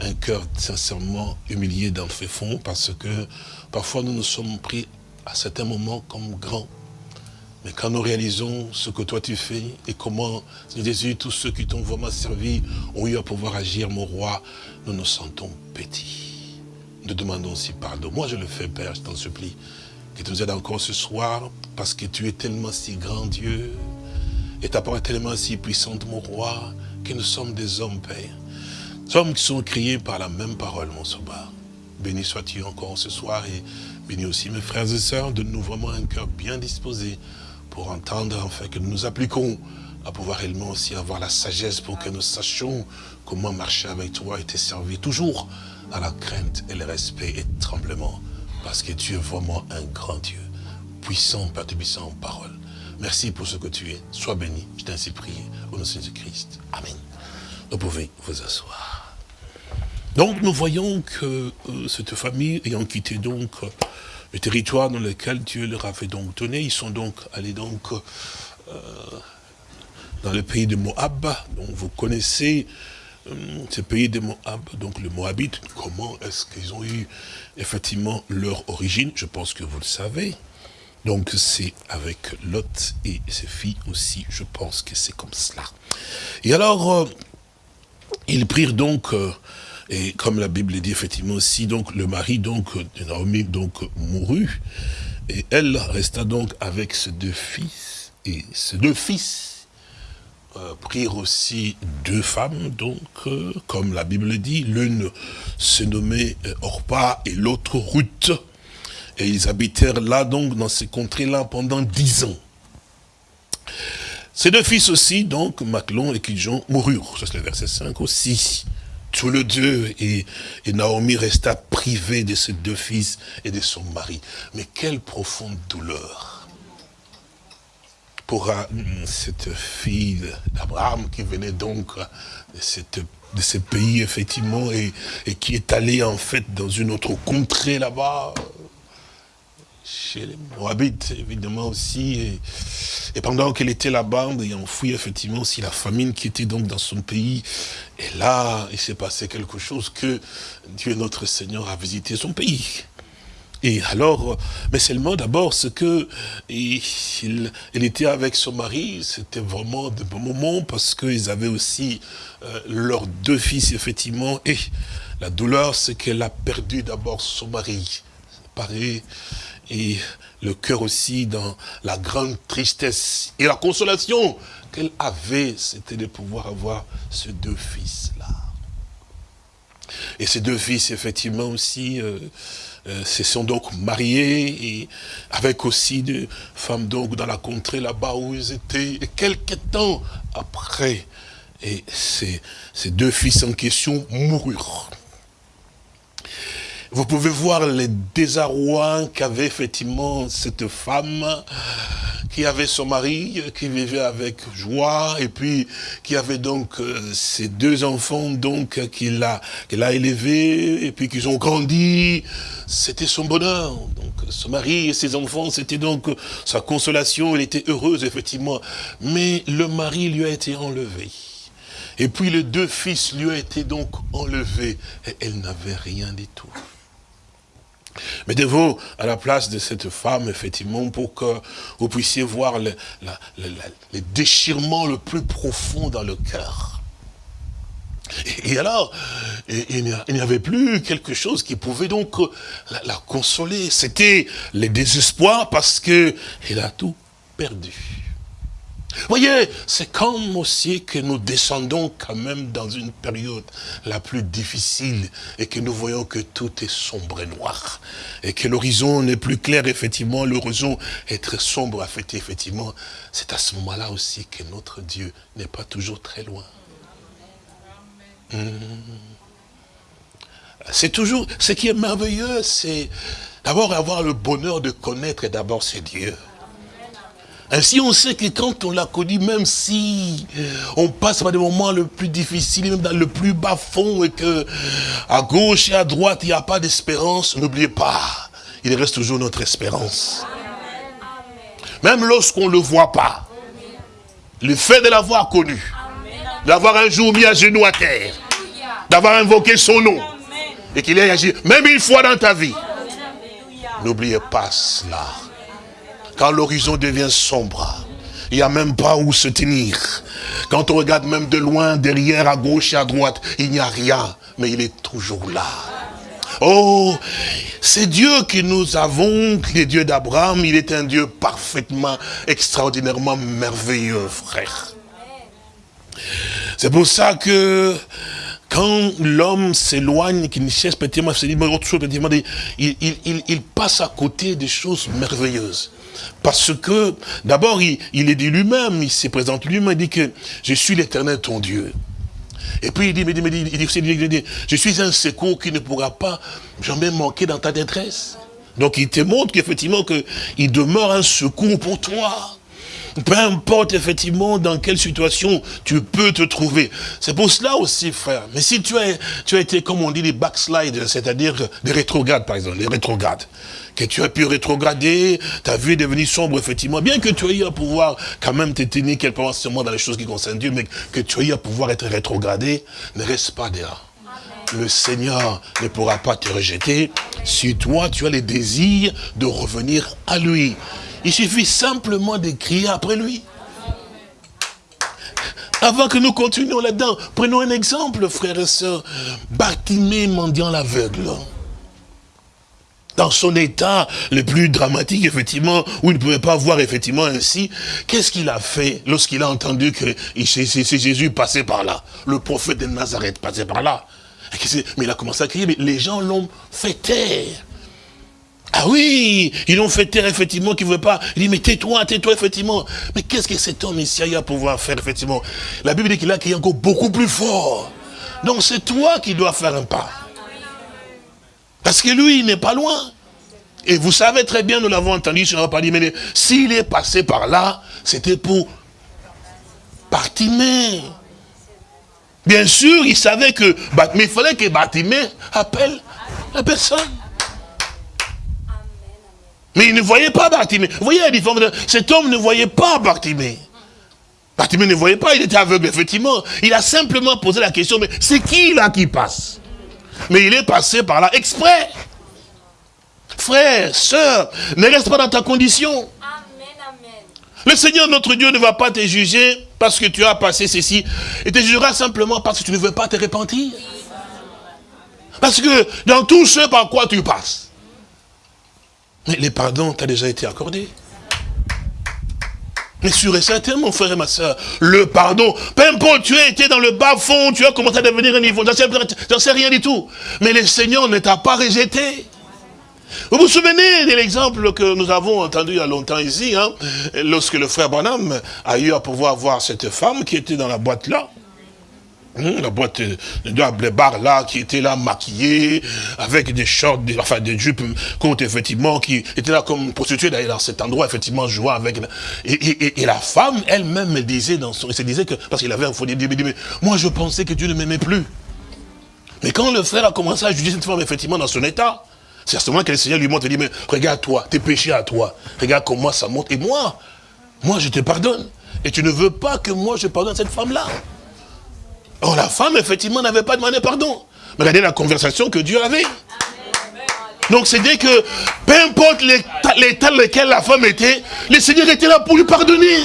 un cœur sincèrement humilié dans le fond, parce que parfois nous nous sommes pris à certains moments comme grands. Mais quand nous réalisons ce que toi tu fais et comment, Jésus, tous ceux qui t'ont vraiment servi ont eu à pouvoir agir, mon roi, nous nous sentons petits. Nous demandons aussi pardon. Moi je le fais, Père, je t'en supplie que tu nous aides encore ce soir, parce que tu es tellement si grand Dieu, et ta parole est tellement si puissante, mon roi, nous sommes des hommes, Père. Hommes qui sont criés par la même parole, mon sauveur. Béni sois-tu encore ce soir, et béni aussi mes frères et sœurs, de nous vraiment un cœur bien disposé pour entendre, enfin, que nous nous appliquons à pouvoir réellement aussi avoir la sagesse pour que nous sachions comment marcher avec toi et te servir toujours à la crainte et le respect et le tremblement parce que tu es vraiment un grand Dieu, puissant, Père en parole. Merci pour ce que tu es. Sois béni. Je t'ai ainsi prié au nom de Jésus-Christ. Amen. Vous pouvez vous asseoir. Donc nous voyons que euh, cette famille ayant quitté donc euh, le territoire dans lequel Dieu leur avait donc donné, ils sont donc allés donc euh, dans le pays de Moab. Donc vous connaissez ce pays de Moab, donc le Moabite, comment est-ce qu'ils ont eu effectivement leur origine, je pense que vous le savez. Donc c'est avec Lot et ses filles aussi, je pense que c'est comme cela. Et alors, euh, ils prirent donc, euh, et comme la Bible dit effectivement aussi, donc le mari donc de Naomi donc mourut, et elle resta donc avec ses deux fils, et ses deux fils euh, prirent aussi deux femmes, donc, comme la Bible dit, l'une se nommait Orpa et l'autre Ruth. Et ils habitèrent là, donc, dans ces contrées-là pendant dix ans. Ces deux fils aussi, donc, Maclon et Kiljon, moururent. Ça, c'est le verset 5 aussi. Tous les deux, et, et Naomi resta privée de ses deux fils et de son mari. Mais quelle profonde douleur pour cette fille d'Abraham qui venait donc de, de ce pays, effectivement, et, qui est allée, en fait, dans une autre contrée là-bas, chez les Moabites, évidemment, aussi. Et, pendant qu'elle était là-bas, il enfouit, effectivement, aussi la famine qui était donc dans son pays. Et là, il s'est passé quelque chose que Dieu, notre Seigneur, a visité son pays. Et alors, mais seulement d'abord, ce que était avec son mari, c'était vraiment de bons moments parce qu'ils avaient aussi euh, leurs deux fils, effectivement. Et la douleur, c'est qu'elle a perdu d'abord son mari. Pareil. Et le cœur aussi dans la grande tristesse. Et la consolation qu'elle avait, c'était de pouvoir avoir ces deux fils-là. Et ces deux fils, effectivement, aussi, euh, euh, se sont donc mariés, et avec aussi des femmes donc dans la contrée là-bas où ils étaient. Et quelques temps après, et ces, ces deux fils en question moururent. Vous pouvez voir les désarrois qu'avait effectivement cette femme qui avait son mari, qui vivait avec joie, et puis qui avait donc euh, ses deux enfants donc qu'il a, qu'il a élevés, et puis qu'ils ont grandi. C'était son bonheur. Donc son mari et ses enfants, c'était donc sa consolation. Elle était heureuse effectivement. Mais le mari lui a été enlevé. Et puis les deux fils lui ont été donc enlevés. Et elle n'avait rien du tout. Mettez-vous à la place de cette femme, effectivement, pour que vous puissiez voir le, déchirement le plus profond dans le cœur. Et, alors, il n'y avait plus quelque chose qui pouvait donc la, la consoler. C'était le désespoir parce qu'elle a tout perdu voyez, c'est comme aussi que nous descendons quand même dans une période la plus difficile et que nous voyons que tout est sombre et noir. Et que l'horizon n'est plus clair, effectivement, l'horizon est très sombre, effectivement. C'est à ce moment-là aussi que notre Dieu n'est pas toujours très loin. Hmm. C'est toujours, ce qui est merveilleux, c'est d'abord avoir le bonheur de connaître d'abord ses dieux. Ainsi, on sait que quand on l'a connu, même si on passe par des moments le plus difficiles, même dans le plus bas fond, et que à gauche et à droite, il n'y a pas d'espérance, n'oubliez pas, il reste toujours notre espérance. Même lorsqu'on ne le voit pas, le fait de l'avoir connu, d'avoir un jour mis à genoux à terre, d'avoir invoqué son nom, et qu'il ait agi, même une fois dans ta vie, n'oubliez pas cela. Quand l'horizon devient sombre, il n'y a même pas où se tenir. Quand on regarde même de loin, derrière, à gauche et à droite, il n'y a rien, mais il est toujours là. Oh, c'est Dieu que nous avons, le Dieu d'Abraham, il est un Dieu parfaitement, extraordinairement merveilleux, frère. C'est pour ça que quand l'homme s'éloigne, qu'il cherche il, il passe à côté des choses merveilleuses. Parce que, d'abord, il, est dit lui-même, il se présente lui-même, il dit que je suis l'éternel ton Dieu. Et puis il dit, il dit, je suis un secours qui ne pourra pas jamais manquer dans ta détresse. Donc il te montre qu'effectivement il demeure un secours pour toi. Peu importe effectivement dans quelle situation tu peux te trouver. C'est pour cela aussi, frère. Mais si tu as, tu as été, comme on dit, les backsliders, c'est-à-dire des rétrogrades, par exemple, les rétrogrades que tu as pu rétrograder, ta vie est devenue sombre, effectivement, bien que tu aies à pouvoir quand même te quelque part dans les choses qui concernent Dieu, mais que tu aies à pouvoir être rétrogradé, ne reste pas derrière. Le Seigneur ne pourra pas te rejeter si toi, tu as le désir de revenir à lui. Il suffit simplement de crier après lui. Avant que nous continuions là-dedans, prenons un exemple, frères et sœurs. Bartimée mendiant l'aveugle dans son état le plus dramatique, effectivement, où il ne pouvait pas voir, effectivement, ainsi, qu'est-ce qu'il a fait lorsqu'il a entendu que c'est Jésus passait par là? Le prophète de Nazareth passait par là. Mais il a commencé à crier, mais les gens l'ont fait taire. Ah oui, ils l'ont fait taire, effectivement, qui ne veut pas. Il dit, mais tais-toi, tais-toi, effectivement. Mais qu'est-ce que cet homme ici a à pouvoir faire, effectivement? La Bible dit qu'il a crié encore beaucoup plus fort. Donc c'est toi qui dois faire un pas. Parce que lui, il n'est pas loin. Et vous savez très bien, nous l'avons entendu sur pas dit, mais s'il est passé par là, c'était pour Bartimée. Bien sûr, il savait que, mais il fallait que Bartimée appelle la personne. Mais il ne voyait pas Bartimée. Vous voyez la différence Cet homme ne voyait pas Bartimée. Bartimée ne voyait pas, il était aveugle, effectivement. Il a simplement posé la question, mais c'est qui là qui passe? Mais il est passé par là exprès. frère, sœur, ne reste pas dans ta condition. Amen, amen. Le Seigneur, notre Dieu, ne va pas te juger parce que tu as passé ceci. Il te jugera simplement parce que tu ne veux pas te repentir. Parce que dans tout ce par quoi tu passes, mais les pardons t'ont déjà été accordé. Mais sûr et certain, mon frère et ma soeur, le pardon, peu importe, tu as été dans le bas fond, tu as commencé à devenir un niveau, j'en sais, sais, rien du tout. Mais le Seigneur ne t'a pas rejeté. Vous vous souvenez de l'exemple que nous avons entendu il y a longtemps ici, hein, lorsque le frère Branham a eu à pouvoir voir cette femme qui était dans la boîte là, Hum, la boîte de bar là, qui était là maquillée, avec des shorts, enfin des jupes courtes, effectivement, qui était là comme prostituée d'ailleurs dans cet endroit, effectivement, jouant avec... Et, la femme elle-même me disait dans son... se disait que... Parce qu'il avait un faux dit, mais moi je pensais que Dieu ne m'aimait plus. Mais quand le frère a commencé à juger cette femme, effectivement, dans son état, c'est à ce moment que le Seigneur lui montre, il dit, mais regarde-toi, tes péchés à toi, regarde comment ça monte. Et moi, moi je te pardonne. Et tu ne veux pas que moi je pardonne cette femme-là. Or, la femme, effectivement, n'avait pas demandé pardon. Mais regardez la conversation que Dieu avait. Donc, c'est-à-dire que, peu importe l'état dans lequel la femme était, le Seigneur était là pour lui pardonner.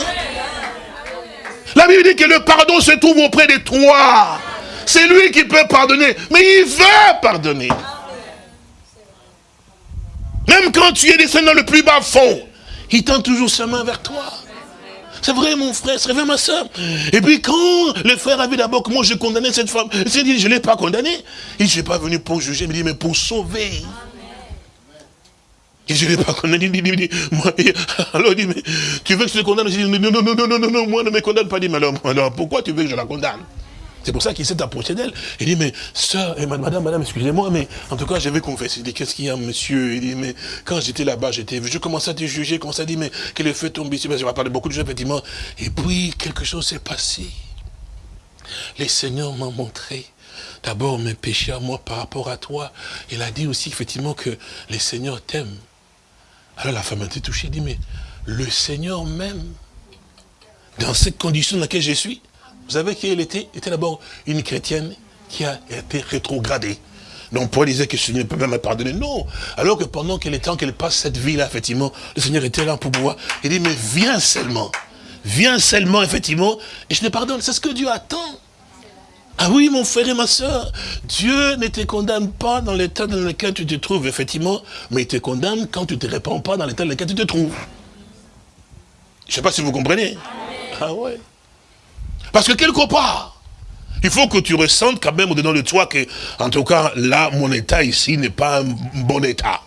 La Bible dit que le pardon se trouve auprès de toi. C'est lui qui peut pardonner, mais il veut pardonner. Même quand tu es descendu dans le plus bas fond, il tend toujours sa main vers toi. C'est vrai, mon frère, c'est vrai, ma soeur. Et puis quand le frère a vu d'abord comment je condamnais cette femme, il s'est dit, je ne l'ai pas condamnée. Il ne suis pas venu pour juger, il me dit, mais pour sauver. Et je ne l'ai pas condamné. Il dit, moi, alors il dit, mais tu veux que je te condamne? Je dis, non, non, non, non, non, non, moi ne me condamne pas. Il dit, alors pourquoi tu veux que je la condamne? C'est pour ça qu'il s'est approché d'elle. Il dit, mais sœur, et madame, madame, excusez-moi, mais en tout cas, je vais confesser. Il dit, qu'est-ce qu'il y a, monsieur? Il dit, mais quand j'étais là-bas, j'étais je commençais à te juger, comme ça, dit, mais que le feu tombe ici, je vais parler beaucoup de choses, effectivement. Et puis, quelque chose s'est passé. Les seigneurs m'ont montré d'abord mes péchés à moi par rapport à toi. Il a dit aussi, effectivement, que les seigneurs t'aiment. Alors la femme a été touchée, dit, mais le Seigneur m'aime. Dans cette condition dans laquelle je suis, vous savez qui elle était? Était d'abord une chrétienne qui a été rétrogradée. Donc Paul disait que le Seigneur ne peut même me pardonner. Non. Alors que pendant qu'elle était, qu'elle passe cette vie-là, effectivement, le Seigneur était là pour pouvoir. Il dit, mais viens seulement. Viens seulement, effectivement, et je te pardonne. C'est ce que Dieu attend. Ah oui, mon frère et ma soeur, Dieu ne te condamne pas dans l'état dans lequel tu te trouves, effectivement, mais il te condamne quand tu ne te répands pas dans l'état dans lequel tu te trouves. Je ne sais pas si vous comprenez. Ah ouais. Parce que quelque part, il faut que tu ressentes quand même au-dedans de toi que, en tout cas, là, mon état ici n'est pas un bon état.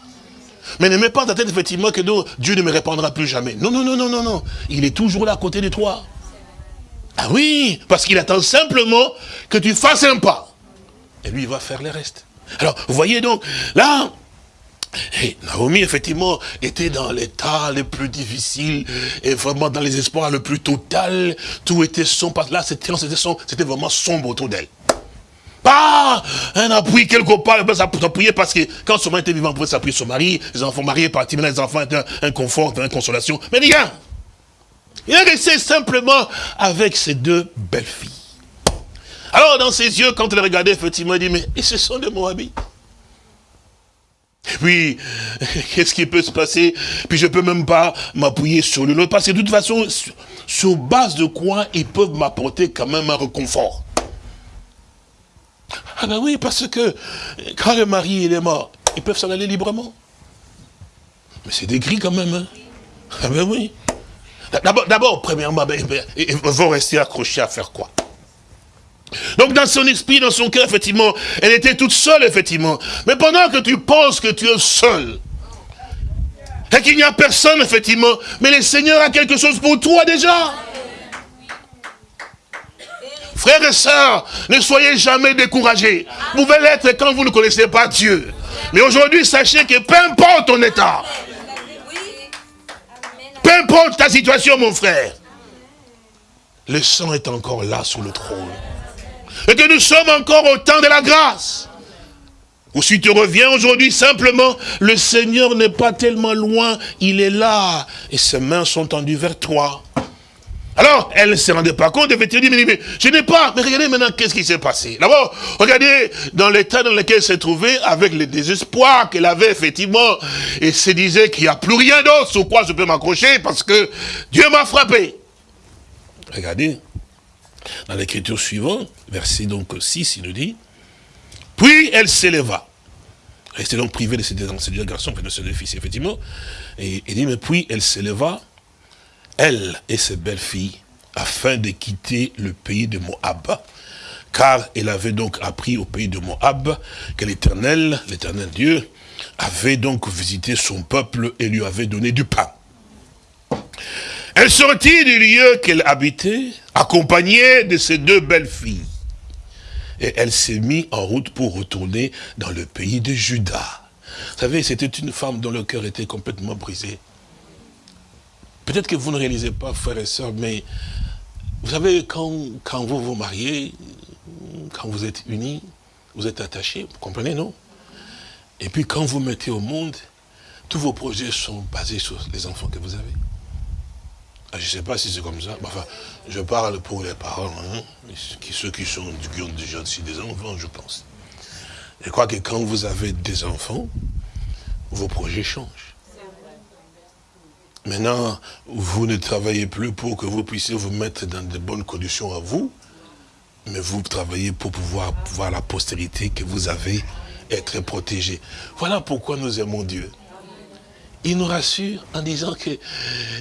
Mais ne mets pas ta tête, effectivement, que Dieu ne me répondra plus jamais. Non, non, non, non, non, non. Il est toujours là à côté de toi. Ah oui, parce qu'il attend simplement que tu fasses un pas. Et lui, il va faire le reste. Alors, vous voyez donc, là, et Naomi, effectivement, était dans l'état le plus difficile et vraiment dans les espoirs le plus total. Tout était sombre. Là, c'était vraiment sombre autour d'elle. Pas un appui quelque part, elle s'appuyer parce que quand son mari était vivant, on pouvait s'appuyer sur mari, les enfants mariés partis, maintenant les enfants étaient un, confort, une consolation. Mais rien. Il est resté simplement avec ses deux belles filles. Alors, dans ses yeux, quand elle regardait, effectivement, il dit, mais ce sont des Moabites. Puis, qu'est-ce qui peut se passer? Puis je peux même pas m'appuyer sur le parce que de toute façon, sur, base de quoi ils peuvent m'apporter quand même un réconfort? Ah ben oui, parce que quand le mari est mort, ils peuvent s'en aller librement. Mais c'est gris quand même. Hein ah ben oui. D'abord, premièrement, ben, ben, ils vont rester accrochés à faire quoi? Donc dans son esprit, dans son cœur, effectivement, elle était toute seule, effectivement. Mais pendant que tu penses que tu es seul, et qu'il n'y a personne, effectivement, mais le Seigneur a quelque chose pour toi déjà. Frères et sœurs, ne soyez jamais découragés. Vous pouvez l'être quand vous ne connaissez pas Dieu. Mais aujourd'hui, sachez que peu importe ton état, peu importe ta situation, mon frère, le sang est encore là sous le trône et que nous sommes encore au temps de la grâce. Ou si tu reviens aujourd'hui, simplement, le Seigneur n'est pas tellement loin, il est là, et ses mains sont tendues vers toi. Alors, elle ne se rendait pas compte, effectivement, mais, mais je n'ai pas. Mais regardez maintenant qu'est-ce qui s'est passé? D'abord, regardez dans l'état dans lequel elle s'est trouvée, avec le désespoir qu'elle avait, effectivement, et se disait qu'il n'y a plus rien d'autre sur quoi je peux m'accrocher parce que Dieu m'a frappé. Regardez, dans l'écriture suivante, verset donc 6, il nous dit, puis elle s'éleva. Elle était donc privée de ses deux, deux garçons, de ses deux fils, effectivement. Et il dit, mais puis elle s'éleva elle et ses belles-filles, afin de quitter le pays de Moab, car elle avait donc appris au pays de Moab que l'Éternel, l'Éternel Dieu, avait donc visité son peuple et lui avait donné du pain. Elle sortit du lieu qu'elle habitait, accompagnée de ses deux belles filles. Et elle s'est mise en route pour retourner dans le pays de Juda. Vous savez, c'était une femme dont le cœur était complètement brisé. Peut-être que vous ne réalisez pas, frères et sœurs, mais vous savez, quand, quand vous vous mariez, quand vous êtes unis, vous êtes attachés, vous comprenez, non? Et puis quand vous mettez au monde, tous vos projets sont basés sur les enfants que vous avez. Ah, je ne sais pas si c'est comme ça. Enfin, je parle pour les parents, hein, ceux qui, sont, qui ont déjà aussi des enfants, je pense. Je crois que quand vous avez des enfants, vos projets changent. Maintenant, vous ne travaillez plus pour que vous puissiez vous mettre dans de bonnes conditions à vous, mais vous travaillez pour pouvoir voir la postérité que vous avez être protégé. Voilà pourquoi nous aimons Dieu. Il nous rassure en disant que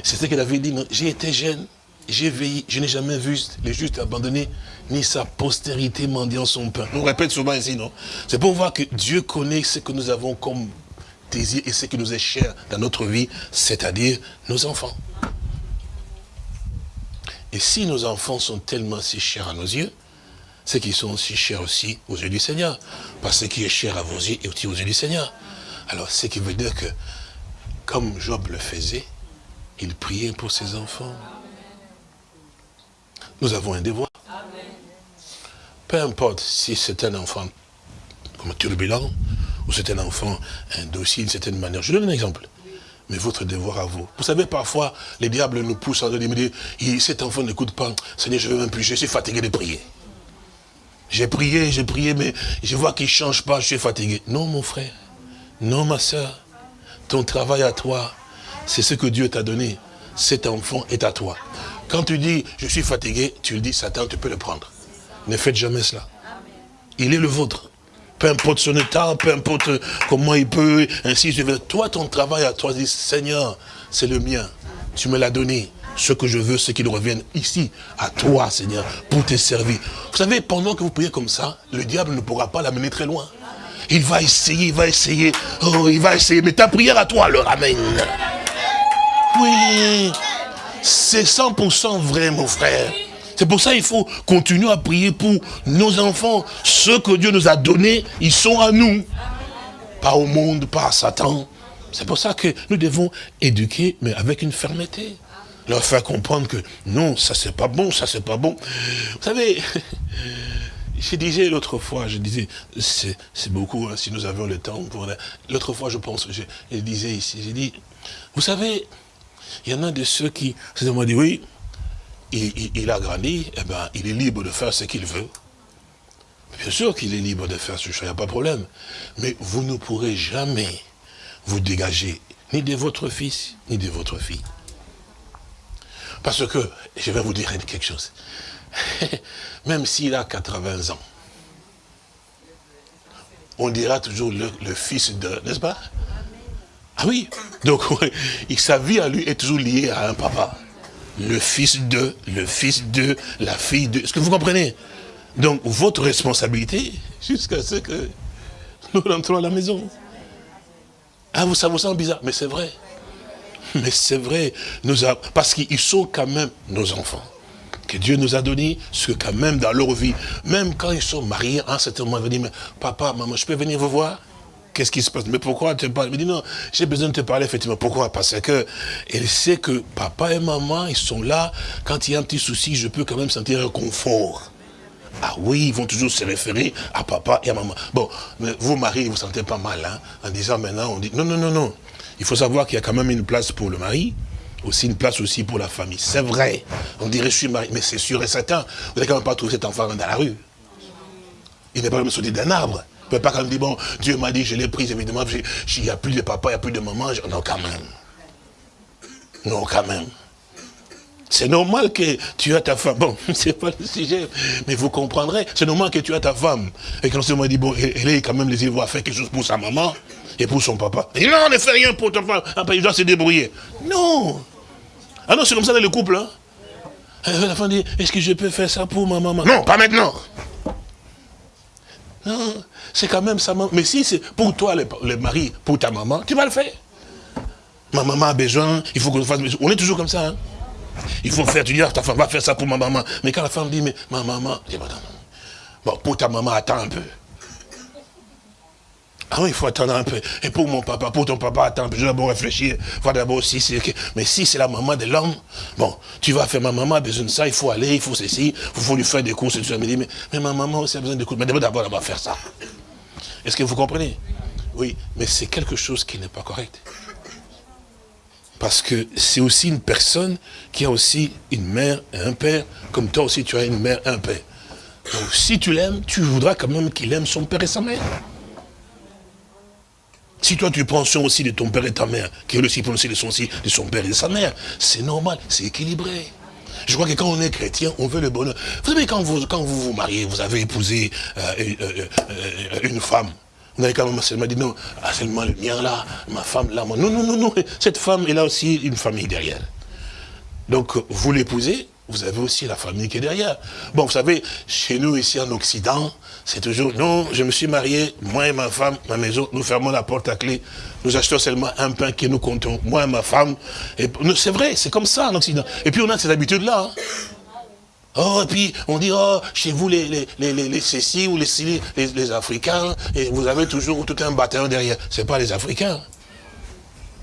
c'est ce qu'il avait dit, j'ai été jeune, j'ai veillé, je n'ai jamais vu les justes abandonnés, ni sa postérité mendiant son pain. On répète souvent ici, non? C'est pour voir que Dieu connaît ce que nous avons comme désir et ce qui nous est cher dans notre vie, c'est-à-dire nos enfants. Et si nos enfants sont tellement si chers à nos yeux, c'est qu'ils sont aussi chers aussi aux yeux du Seigneur. Parce que ce qui est cher à vos yeux est aussi aux yeux du Seigneur. Alors, ce qui veut dire que, comme Job le faisait, il priait pour ses enfants. Nous avons un devoir. Peu importe si c'est un enfant comme turbulent, ou c'est un enfant un dossier d'une certaine manière. Je donne un exemple. Mais votre devoir à vous. Vous savez, parfois, les diables nous poussent à dire, cet enfant n'écoute pas. Seigneur, je veux même plus, je suis fatigué de prier. J'ai prié, j'ai prié, mais je vois qu'il ne change pas, je suis fatigué. Non, mon frère. Non, ma soeur. Ton travail à toi, c'est ce que Dieu t'a donné. Cet enfant est à toi. Quand tu dis, je suis fatigué, tu le dis, Satan, tu peux le prendre. Ne faites jamais cela. Il est le vôtre peu importe son état, peu importe comment il peut, ainsi je veux. Toi, ton travail à toi, Seigneur, c'est le mien. Tu me l'as donné. Ce que je veux, c'est qu'il revienne ici, à toi, Seigneur, pour te servir. Vous savez, pendant que vous priez comme ça, le diable ne pourra pas l'amener très loin. Il va essayer, il va essayer, oh, il va essayer. Mais ta prière à toi le ramène. Oui, c'est 100% vrai, mon frère. C'est pour ça qu'il faut continuer à prier pour nos enfants. Ceux que Dieu nous a donnés, ils sont à nous. Pas au monde, pas à Satan. C'est pour ça que nous devons éduquer, mais avec une fermeté. Leur faire comprendre que non, ça c'est pas bon, ça c'est pas bon. Vous savez, je disais l'autre fois, je disais, c'est beaucoup, hein, si nous avions le temps. L'autre fois, je pense, je, je disais ici, j'ai dit, vous savez, il y en a de ceux qui se demandent, oui, il, a grandi, eh ben, il est libre de faire ce qu'il veut. Bien sûr qu'il est libre de faire ce choix, il n'y a pas de problème. Mais vous ne pourrez jamais vous dégager ni de votre fils, ni de votre fille. Parce que, je vais vous dire quelque chose, même s'il a 80 ans, on dira toujours le, fils de, n'est-ce pas? Ah oui, donc sa vie à lui est toujours liée à un papa le fils de, le fils de, la fille de. Est-ce que vous comprenez? Donc, votre responsabilité, jusqu'à ce que nous rentrons à la maison. Ah, vous, ça vous semble bizarre, mais c'est vrai. Mais c'est vrai, nous parce qu'ils sont quand même nos enfants. Que Dieu nous a donné, ce que quand même dans leur vie, même quand ils sont mariés, à un certain moment, ils vont dire, mais papa, maman, je peux venir vous voir? Qu'est-ce qui se passe? Mais pourquoi tu parles? Il me dit non, j'ai besoin de te parler effectivement. Pourquoi? Parce que elle sait que papa et maman, ils sont là. Quand il y a un petit souci, je peux quand même sentir un confort. Ah oui, ils vont toujours se référer à papa et à maman. Bon, mais vous, mari, vous sentez pas mal, hein, en disant maintenant, on dit, non, non, non, non. Il faut savoir qu'il y a quand même une place pour le mari, aussi une place aussi pour la famille. C'est vrai. On dirait je suis marié, mais c'est sûr et certain. Vous n'allez quand même pas trouver cet enfant dans la rue. Il n'est pas même sauté d'un arbre. Vous ne pouvez pas quand même dire, bon, Dieu m'a dit, je l'ai prise, évidemment, il n'y a plus de papa, il n'y a plus de maman. Non, quand même. Non, quand même. C'est normal que tu as ta femme. Bon, c'est pas le sujet, mais vous comprendrez. C'est normal que tu as ta femme. Et quand on m'a dit, bon, elle est quand même les va faire quelque chose pour sa maman et pour son papa. Il dit, non, ne fais rien pour ta femme. Après, il doit se débrouiller. Non. Ah non, c'est comme ça dans le couple. Hein. La femme dit, est-ce que je peux faire ça pour ma maman? Non, pas maintenant. Non, c'est quand même sa maman. Mais si c'est pour toi, le, mari, pour ta maman, tu vas le faire. Ma maman a besoin, il faut qu'on fasse. On est toujours comme ça. Hein. Il faut faire, tu dis, ah, ta femme va faire ça pour ma maman. Mais quand la femme dit, mais ma maman, dis, bon, pour ta maman, attends un peu. Ah oui, il faut attendre un peu. Et pour mon papa, pour ton papa, attends. Je dois d'abord réfléchir. Voir d'abord si c'est... Mais si c'est la maman de l'homme, bon, tu vas faire ma maman a besoin de ça, il faut aller, il faut ceci, il faut lui faire des courses et tout ça. Mais, mais, mais ma maman aussi a besoin de courses. Mais d'abord, elle va faire ça. Est-ce que vous comprenez? Oui, mais c'est quelque chose qui n'est pas correct. Parce que c'est aussi une personne qui a aussi une mère et un père, comme toi aussi tu as une mère et un père. Donc si tu l'aimes, tu voudras quand même qu'il aime son père et sa mère. Si toi tu prends soin aussi de ton père et ta mère, qui aussi prend aussi de son, de son père et de sa mère, c'est normal, c'est équilibré. Je crois que quand on est chrétien, on veut le bonheur. Vous savez, quand vous vous, mariez, vous avez épousé euh, euh, euh, une femme. Vous n'avez quand même seulement dit non, ah, seulement le mien là, ma femme là. Non, non, non, non. Cette femme, elle a aussi une famille derrière. Donc, vous l'épousez, vous avez aussi la famille qui est derrière. Bon, vous savez, chez nous ici en Occident, c'est toujours, non, je me suis marié, moi et ma femme, ma maison, nous fermons la porte à clé, nous achetons seulement un pain que nous comptons, moi et ma femme. C'est vrai, c'est comme ça en Occident. Et puis on a ces habitudes-là. Hein. Oh, et puis on dit, oh, chez vous, les, les, les, les Cécis ou les, les, les Africains, et vous avez toujours tout un bataillon derrière. C'est pas les Africains.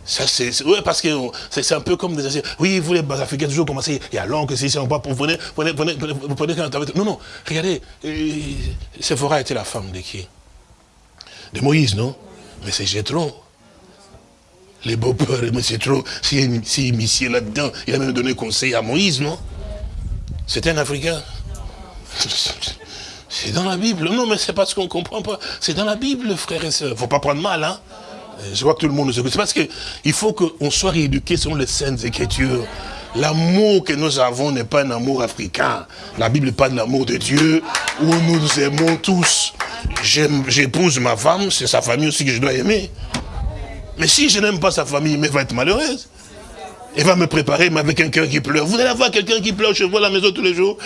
Ça, c'est, ouais, parce que c'est un peu comme des Oui, vous les Africains, toujours commencé, il y a longtemps que si on pas pour venir, venez, venez, vous prenez Non, non, regardez, euh, Sephora était la femme de qui? De Moïse, non? Mais c'est Jétron. Les beaux-pères, mais c'est trop, si, si, là-dedans, il a même donné conseil à Moïse, non? C'est un Africain. C'est dans la Bible. Non, mais c'est parce qu'on ne comprend pas. C'est dans la Bible, frères et sœurs. Il ne faut pas prendre mal, hein je vois que tout le monde nous écoute. C'est parce qu'il faut qu'on soit rééduqué sur les saintes écritures. L'amour que nous avons n'est pas un amour africain. La Bible parle de l'amour de Dieu, où nous nous aimons tous. J'épouse ma femme, c'est sa famille aussi que je dois aimer. Mais si je n'aime pas sa famille, elle va être malheureuse. Elle va me préparer, mais avec un cœur qui pleure. Vous allez avoir quelqu'un qui pleure je vois à la maison tous les jours.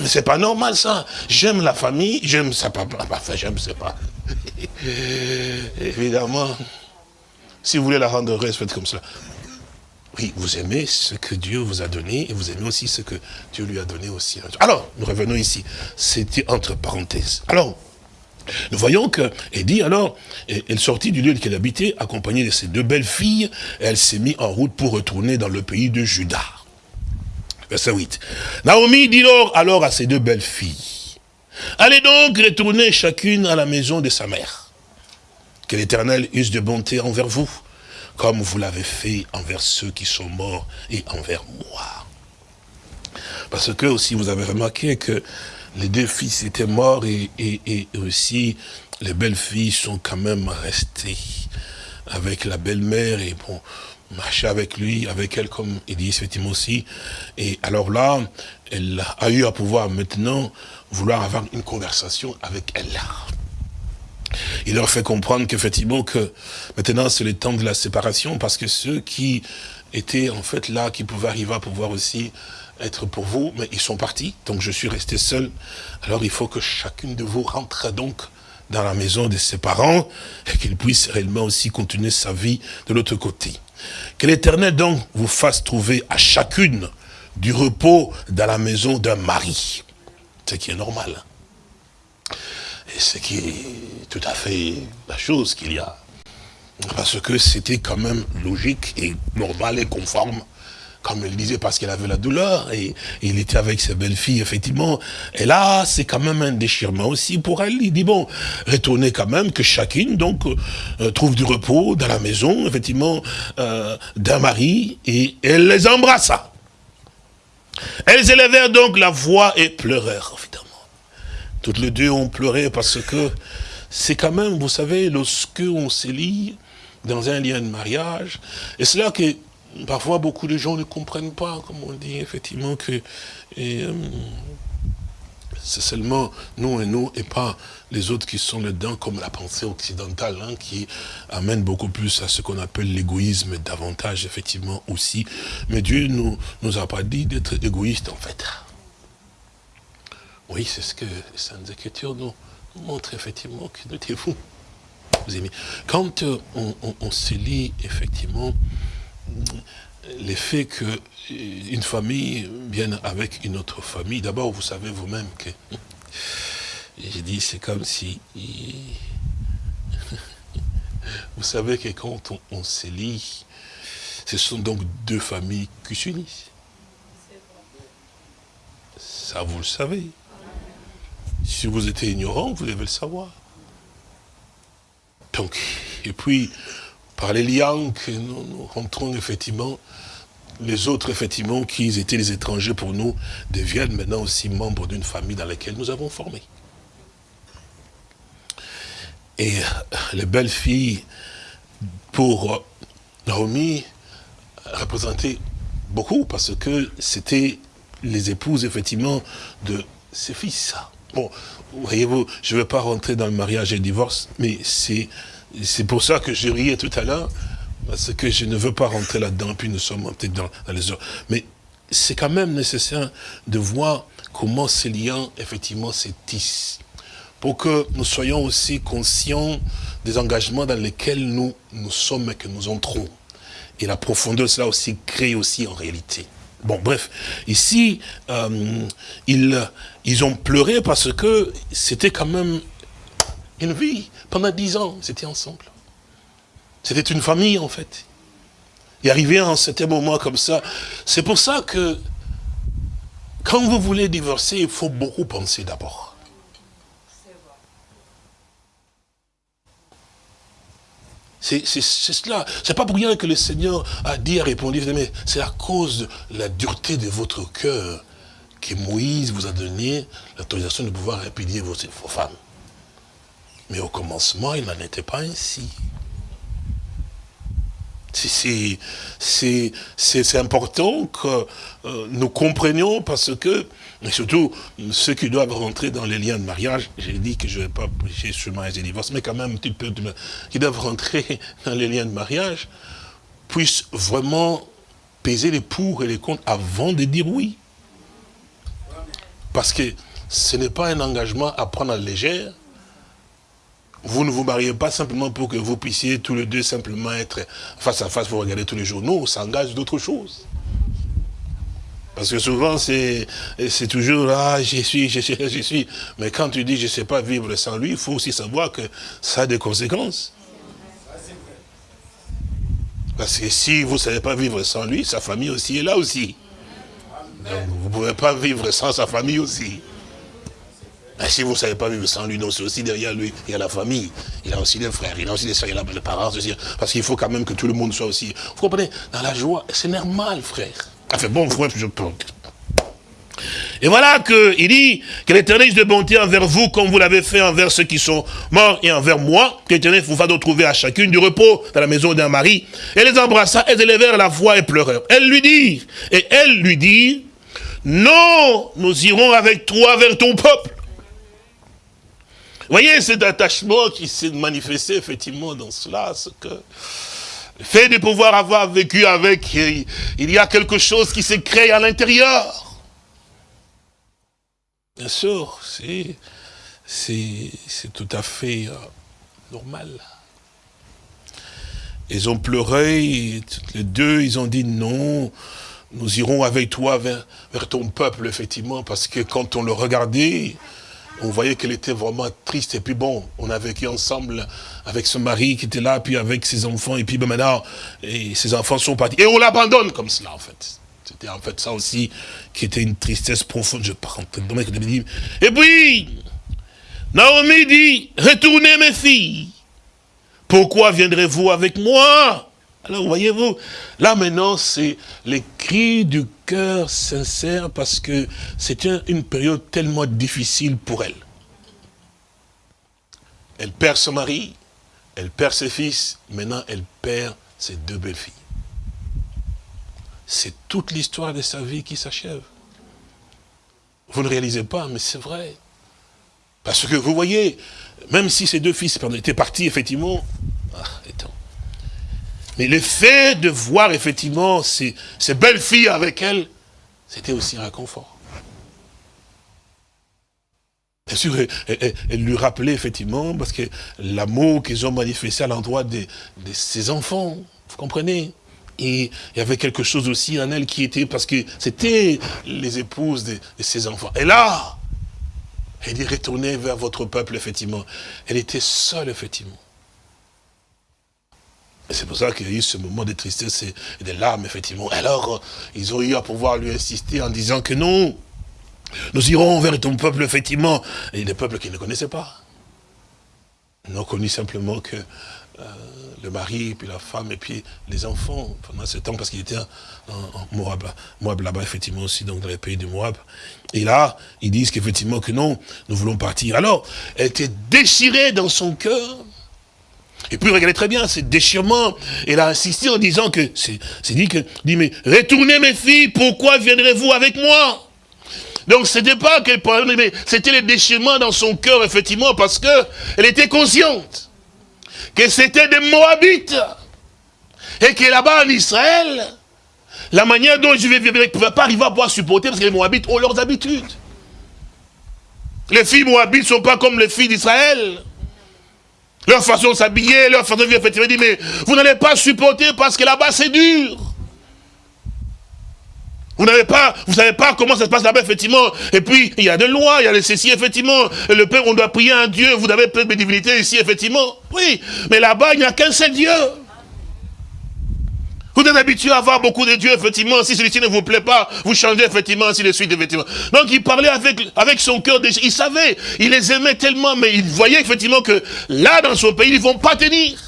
Mais c'est pas normal ça. J'aime la famille, j'aime sa papa. Enfin, j'aime, c'est pas. Évidemment. Si vous voulez la rendre heureuse, faites comme ça. Oui, vous aimez ce que Dieu vous a donné et vous aimez aussi ce que Dieu lui a donné aussi. Alors, nous revenons ici. C'était entre parenthèses. Alors, nous voyons que, dit alors, elle sortit du lieu qu'elle habitait, accompagnée de ses deux belles filles, et elle s'est mise en route pour retourner dans le pays de Juda. Verset 8. Naomi dit alors à ses deux belles filles, allez donc retourner chacune à la maison de sa mère. Que l'Éternel use de bonté envers vous, comme vous l'avez fait envers ceux qui sont morts et envers moi. Parce que aussi vous avez remarqué que les deux fils étaient morts et, et, aussi les belles filles sont quand même restées avec la belle-mère et bon, marcher avec lui, avec elle, comme il dit effectivement aussi. Et alors là, elle a eu à pouvoir maintenant vouloir avoir une conversation avec elle. Il leur fait comprendre qu'effectivement, que maintenant c'est le temps de la séparation, parce que ceux qui étaient en fait là, qui pouvaient arriver à pouvoir aussi être pour vous, mais ils sont partis, donc je suis resté seul. Alors il faut que chacune de vous rentre donc dans la maison de ses parents, et qu'il puisse réellement aussi continuer sa vie de l'autre côté. Que l'Éternel donc vous fasse trouver à chacune du repos dans la maison d'un mari. Ce qui est normal. Et ce qui est tout à fait la chose qu'il y a. Parce que c'était quand même logique et normal et conforme comme elle disait, parce qu'elle avait la douleur, et, il était avec sa belle-fille, effectivement. Et là, c'est quand même un déchirement aussi pour elle. Il dit, bon, retournez quand même, que chacune, donc, euh, trouve du repos dans la maison, effectivement, euh, d'un mari, et elle les embrassa. Elles élevèrent donc la voix et pleurèrent. Toutes les deux ont pleuré parce que c'est quand même, vous savez, lorsque on se lie dans un lien de mariage, et c'est là que parfois beaucoup de gens ne comprennent pas, comme on dit, effectivement, que euh, c'est seulement nous et nous, et pas les autres qui sont dedans, comme la pensée occidentale, hein, qui amène beaucoup plus à ce qu'on appelle l'égoïsme, davantage, effectivement, aussi. Mais Dieu nous, nous a pas dit d'être égoïste, en fait. Oui, c'est ce que les Saintes Écritures nous, montrent, effectivement, que notez-vous, vous aimez. Quand euh, on, se lit, effectivement, l'effet que euh, une famille vienne avec une autre famille, d'abord, vous savez vous-même que, j'ai dit, c'est comme si, vous savez que quand on, on se lit, ce sont donc deux familles qui s'unissent. Ça, vous le savez. Si vous êtes ignorant, vous devez le savoir. Donc, et puis, par les liens que nous, rentrons effectivement, les autres, effectivement, qui étaient les étrangers pour nous, deviennent maintenant aussi membres d'une famille dans laquelle nous avons formé. Et les belles filles, pour Naomi, représentaient beaucoup, parce que c'était les épouses, effectivement, de ses fils. Bon, voyez-vous, je ne vais pas rentrer dans le mariage et le divorce, mais c'est pour ça que je riais tout à l'heure, parce que je ne veux pas rentrer là-dedans, puis nous sommes peut-être dans, les heures. Mais c'est quand même nécessaire de voir comment ces liens, effectivement, se tissent. Pour que nous soyons aussi conscients des engagements dans lesquels nous, nous sommes et que nous entrons. Et la profondeur, cela aussi crée aussi en réalité. Bon, bref, ici, euh, ils, ils ont pleuré parce que c'était quand même une vie. Pendant dix ans, ils étaient ensemble. C'était une famille, en fait. Et arrivé à un certain moment comme ça, c'est pour ça que quand vous voulez divorcer, il faut beaucoup penser d'abord. C'est cela. C'est pas pour rien que le Seigneur a dit, a répondu, mais c'est à cause de la dureté de votre cœur que Moïse vous a donné l'autorisation de pouvoir répudier vos, femmes. Mais au commencement, il n'en était pas ainsi. C'est important que euh, nous comprenions parce que, et surtout ceux qui doivent rentrer dans les liens de mariage, j'ai dit que je ne vais pas prêcher sur le mariage et divorce, mais quand même un petit peu, qui doivent rentrer dans les liens de mariage, puissent vraiment peser les pour et les contre avant de dire oui. Parce que ce n'est pas un engagement à prendre à légère, vous ne vous mariez pas simplement pour que vous puissiez tous les deux simplement être face à face pour regarder tous les jours. Non, on s'engage d'autres choses. Parce que souvent, c'est toujours, ah, j'y suis, j'y suis, j'y suis. Mais quand tu dis, je ne sais pas vivre sans lui, il faut aussi savoir que ça a des conséquences. Parce que si vous ne savez pas vivre sans lui, sa famille aussi est là aussi. Vous ne pouvez pas vivre sans sa famille aussi. Ben, si vous ne savez pas vivre sans lui, non, c'est aussi derrière lui, il y a la famille, il a aussi des frères, il a aussi des soeurs, il a les parents aussi. Parce qu'il faut quand même que tout le monde soit aussi. Vous comprenez? Dans la joie, c'est normal, frère. Fait bon, je peux. Et voilà qu'il dit que l'éternel de bonté envers vous, comme vous l'avez fait envers ceux qui sont morts et envers moi, que l'éternel vous va trouver à chacune du repos dans la maison d'un mari. Et les embrassa, elles élevèrent la voix et pleurèrent. Elle lui dit, et elle lui dit, non, nous irons avec toi vers ton peuple. Vous voyez cet attachement qui s'est manifesté effectivement dans cela, ce que le fait de pouvoir avoir vécu avec, il y a quelque chose qui s'est créé à l'intérieur. Bien sûr, c'est tout à fait euh, normal. Ils ont pleuré, les deux, ils ont dit non, nous irons avec toi vers, ton peuple, effectivement, parce que quand on le regardait, on voyait qu'elle était vraiment triste. Et puis bon, on a vécu ensemble avec son mari qui était là, puis avec ses enfants. Et puis ben maintenant, ses enfants sont partis. Et on l'abandonne comme cela, en fait. C'était en fait ça aussi qui était une tristesse profonde. Je parle Et puis, Naomi dit, retournez mes filles. Pourquoi viendrez-vous avec moi? Alors voyez-vous, là maintenant c'est les cris du cœur sincère parce que c'était une période tellement difficile pour elle. Elle perd son mari, elle perd ses fils, maintenant elle perd ses deux belles-filles. C'est toute l'histoire de sa vie qui s'achève. Vous ne réalisez pas, mais c'est vrai. Parce que vous voyez, même si ces deux fils étaient partis, effectivement, mais le fait de voir, effectivement, ces, belles filles avec elle, c'était aussi un réconfort. Bien sûr, elle, lui rappelait effectivement, parce que l'amour qu'ils ont manifesté à l'endroit de, ses enfants, vous comprenez? Et il y avait quelque chose aussi en elle qui était, parce que c'était les épouses de, de ses enfants. Et là, elle dit, retournez vers votre peuple, effectivement. Elle était seule, effectivement. Et c'est pour ça qu'il y a eu ce moment de tristesse et de larmes, effectivement. Alors, ils ont eu à pouvoir lui insister en disant que non, nous irons vers ton peuple, effectivement. Et des peuples qu'ils ne connaissaient pas. Ils n'ont connu simplement que euh, le mari, puis la femme, et puis les enfants pendant ce temps, parce qu'il était en, Moab, Moab là-bas, effectivement, aussi, donc dans les pays du Moab. Et là, ils disent qu'effectivement que non, nous voulons partir. Alors, elle était déchirée dans son cœur. Et puis, regardez très bien, ce déchirement, elle a insisté en disant que, c'est dit que, dit, mais retournez mes filles, pourquoi viendrez-vous avec moi? Donc c'était pas qu'elle mais c'était le déchirement dans son cœur, effectivement, parce que elle était consciente que c'était des Moabites. Et que là-bas en Israël, la manière dont je vais vivre, ne pouvait pas arriver à pouvoir supporter parce que les Moabites ont leurs habitudes. Les filles Moabites ne sont pas comme les filles d'Israël. Leur façon de s'habiller, leur façon de vivre, effectivement, dit, mais vous n'allez pas supporter parce que là-bas c'est dur. Vous n'avez pas, vous savez pas comment ça se passe là-bas, effectivement. Et puis, il y a des lois, il y a les ceci, effectivement. Et le Père, on doit prier un Dieu. Vous avez plein de divinités ici, effectivement. Oui. Mais là-bas, il n'y a qu'un seul Dieu. Vous êtes habitué à avoir beaucoup de dieux, effectivement. Si celui-ci ne vous plaît pas, vous changez, effectivement, ainsi de suite, effectivement. Donc, il parlait avec, avec son cœur. Il savait, il les aimait tellement, mais il voyait, effectivement, que là, dans son pays, ils ne vont pas tenir.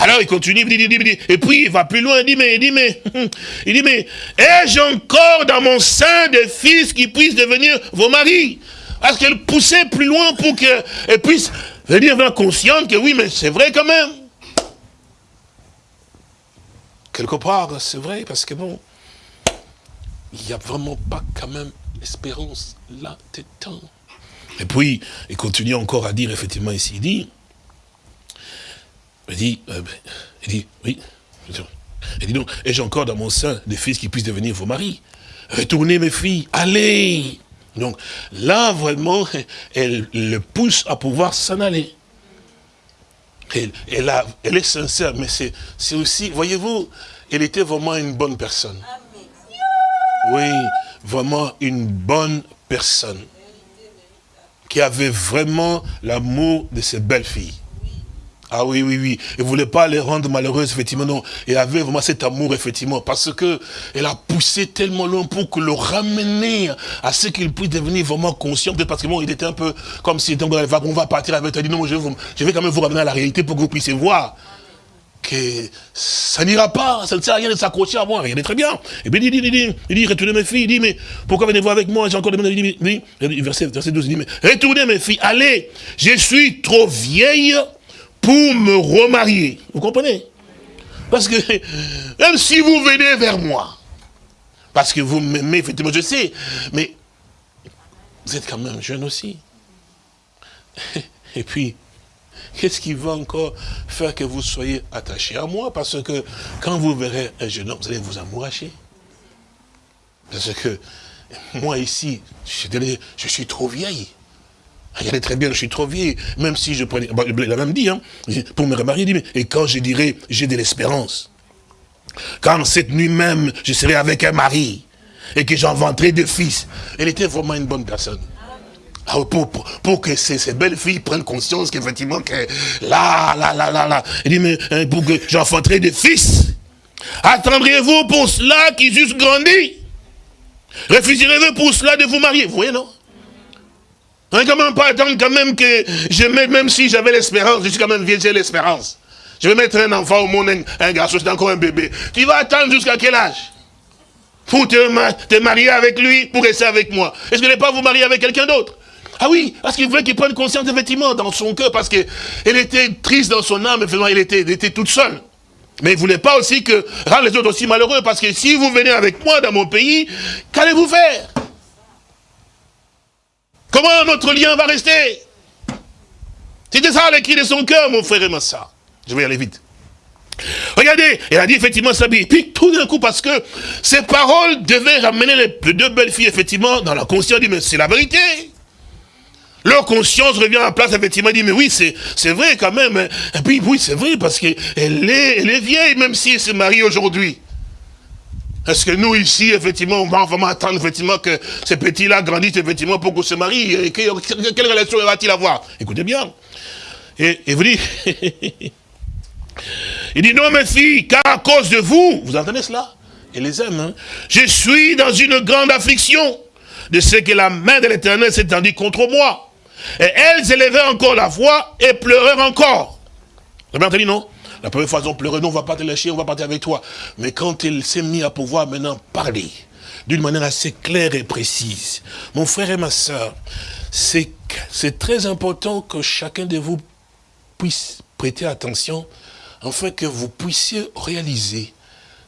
Alors il continue, il dit, il dit, et puis il va plus loin, il dit, mais, il dit, mais, il dit, mais, ai-je encore dans mon sein des fils qui puissent devenir vos maris? Parce qu'elle poussait plus loin pour qu'elle puisse venir consciente que oui, mais c'est vrai quand même. Quelque part, c'est vrai, parce que bon, il n'y a vraiment pas quand même espérance là, temps. Et puis, il continue encore à dire, effectivement, ici, il dit, il dit, euh, il dit, oui. Il dit donc, ai-je encore dans mon sein des fils qui puissent devenir vos maris Retournez mes filles, allez Donc là, vraiment, elle le pousse à pouvoir s'en aller. Elle, elle, est sincère, mais c'est aussi, voyez-vous, elle était vraiment une bonne personne. Oui, vraiment une bonne personne. Qui avait vraiment l'amour de ses belles filles. Ah oui, oui, oui. Il ne voulait pas les rendre malheureuses, effectivement, non. Et avait vraiment cet amour, effectivement, parce que elle a poussé tellement loin pour que le ramener à ce qu'il puisse devenir vraiment conscient, peut-être parce que bon, il était un peu comme si on va partir avec toi, dit non, je vais, je vais quand même vous ramener à la réalité pour que vous puissiez voir que ça n'ira pas, ça ne sert à rien de s'accrocher à moi, regardez très bien. Et bien il dit, il dit, il dit, retournez mes filles, il dit, mais pourquoi venez-vous avec moi, j'ai encore demandé, il dit, verset, verset 12, il dit, mais retournez mes filles, allez, je suis trop vieille pour me remarier. Vous comprenez? Parce que même si vous venez vers moi, parce que vous m'aimez, effectivement, je sais, mais vous êtes quand même jeune aussi. Et puis, qu'est-ce qui va encore faire que vous soyez attaché à moi? Parce que quand vous verrez un jeune homme, vous allez vous amouracher. Parce que moi ici, je suis trop vieille. Regardez très bien, je suis trop vieille. Même si je prenais... il a même dit, hein, pour me remarier, il dit, mais, et quand je dirais, j'ai de l'espérance. Quand cette nuit même, je serai avec un mari, et que j'inventerai deux fils. Elle était vraiment une bonne personne. Ah, pour, pour, que ces, belles filles prennent conscience qu'effectivement, que là, là, là, là, là. Il dit, mais hein, pour que j'enfanterai des fils. Attendriez-vous pour cela qu'ils eussent grandi? Refuserez-vous pour cela de vous marier? Vous voyez, non? On quand même pas attendre quand même que je mette, même si j'avais l'espérance, je suis quand même vieux, j'ai l'espérance. Je vais mettre un enfant au monde, un, garçon, c'est encore un bébé. Tu vas attendre jusqu'à quel âge? Pour te, marier avec lui, pour rester avec moi. Est-ce que vous n'allez pas vous marier avec quelqu'un d'autre? Ah oui, parce qu'il voulait qu'il prenne conscience effectivement dans son cœur, parce qu'elle était triste dans son âme, effectivement, elle était, elle était toute seule. Mais il ne voulait pas aussi que rendre les autres aussi malheureux, parce que si vous venez avec moi dans mon pays, qu'allez-vous faire? Comment notre lien va rester? C'était ça les cris de son cœur, mon frère et ma soeur. Je vais aller vite. Regardez, elle a dit effectivement ça. Et puis tout d'un coup, parce que ces paroles devaient ramener les deux belles filles, effectivement, dans la conscience, dit, mais c'est la vérité. Leur conscience revient en place, effectivement, dit, mais oui, c'est vrai quand même. Hein. Et puis, oui, c'est vrai, parce qu'elle est, elle est vieille, même si elle se marie aujourd'hui. Est-ce que nous, ici, effectivement, on va vraiment attendre, effectivement, que ces petits-là grandissent, effectivement, pour qu'on se marie et Quelle relation va-t-il avoir? Écoutez bien. Et, vous dites... Il dit, non, mes filles, car à cause de vous, vous entendez cela? Il les aime, hein Je suis dans une grande affliction de ce que la main de l'Éternel s'est tendue contre moi. Et elles élevaient encore la voix et pleurèrent encore. Vous avez entendu, non? La première fois, elles ont pleuré, non, on va pas te lâcher, on va partir avec toi. Mais quand il s'est mis à pouvoir maintenant parler, d'une manière assez claire et précise, mon frère et ma soeur, c'est très important que chacun de vous puisse prêter attention afin que vous puissiez réaliser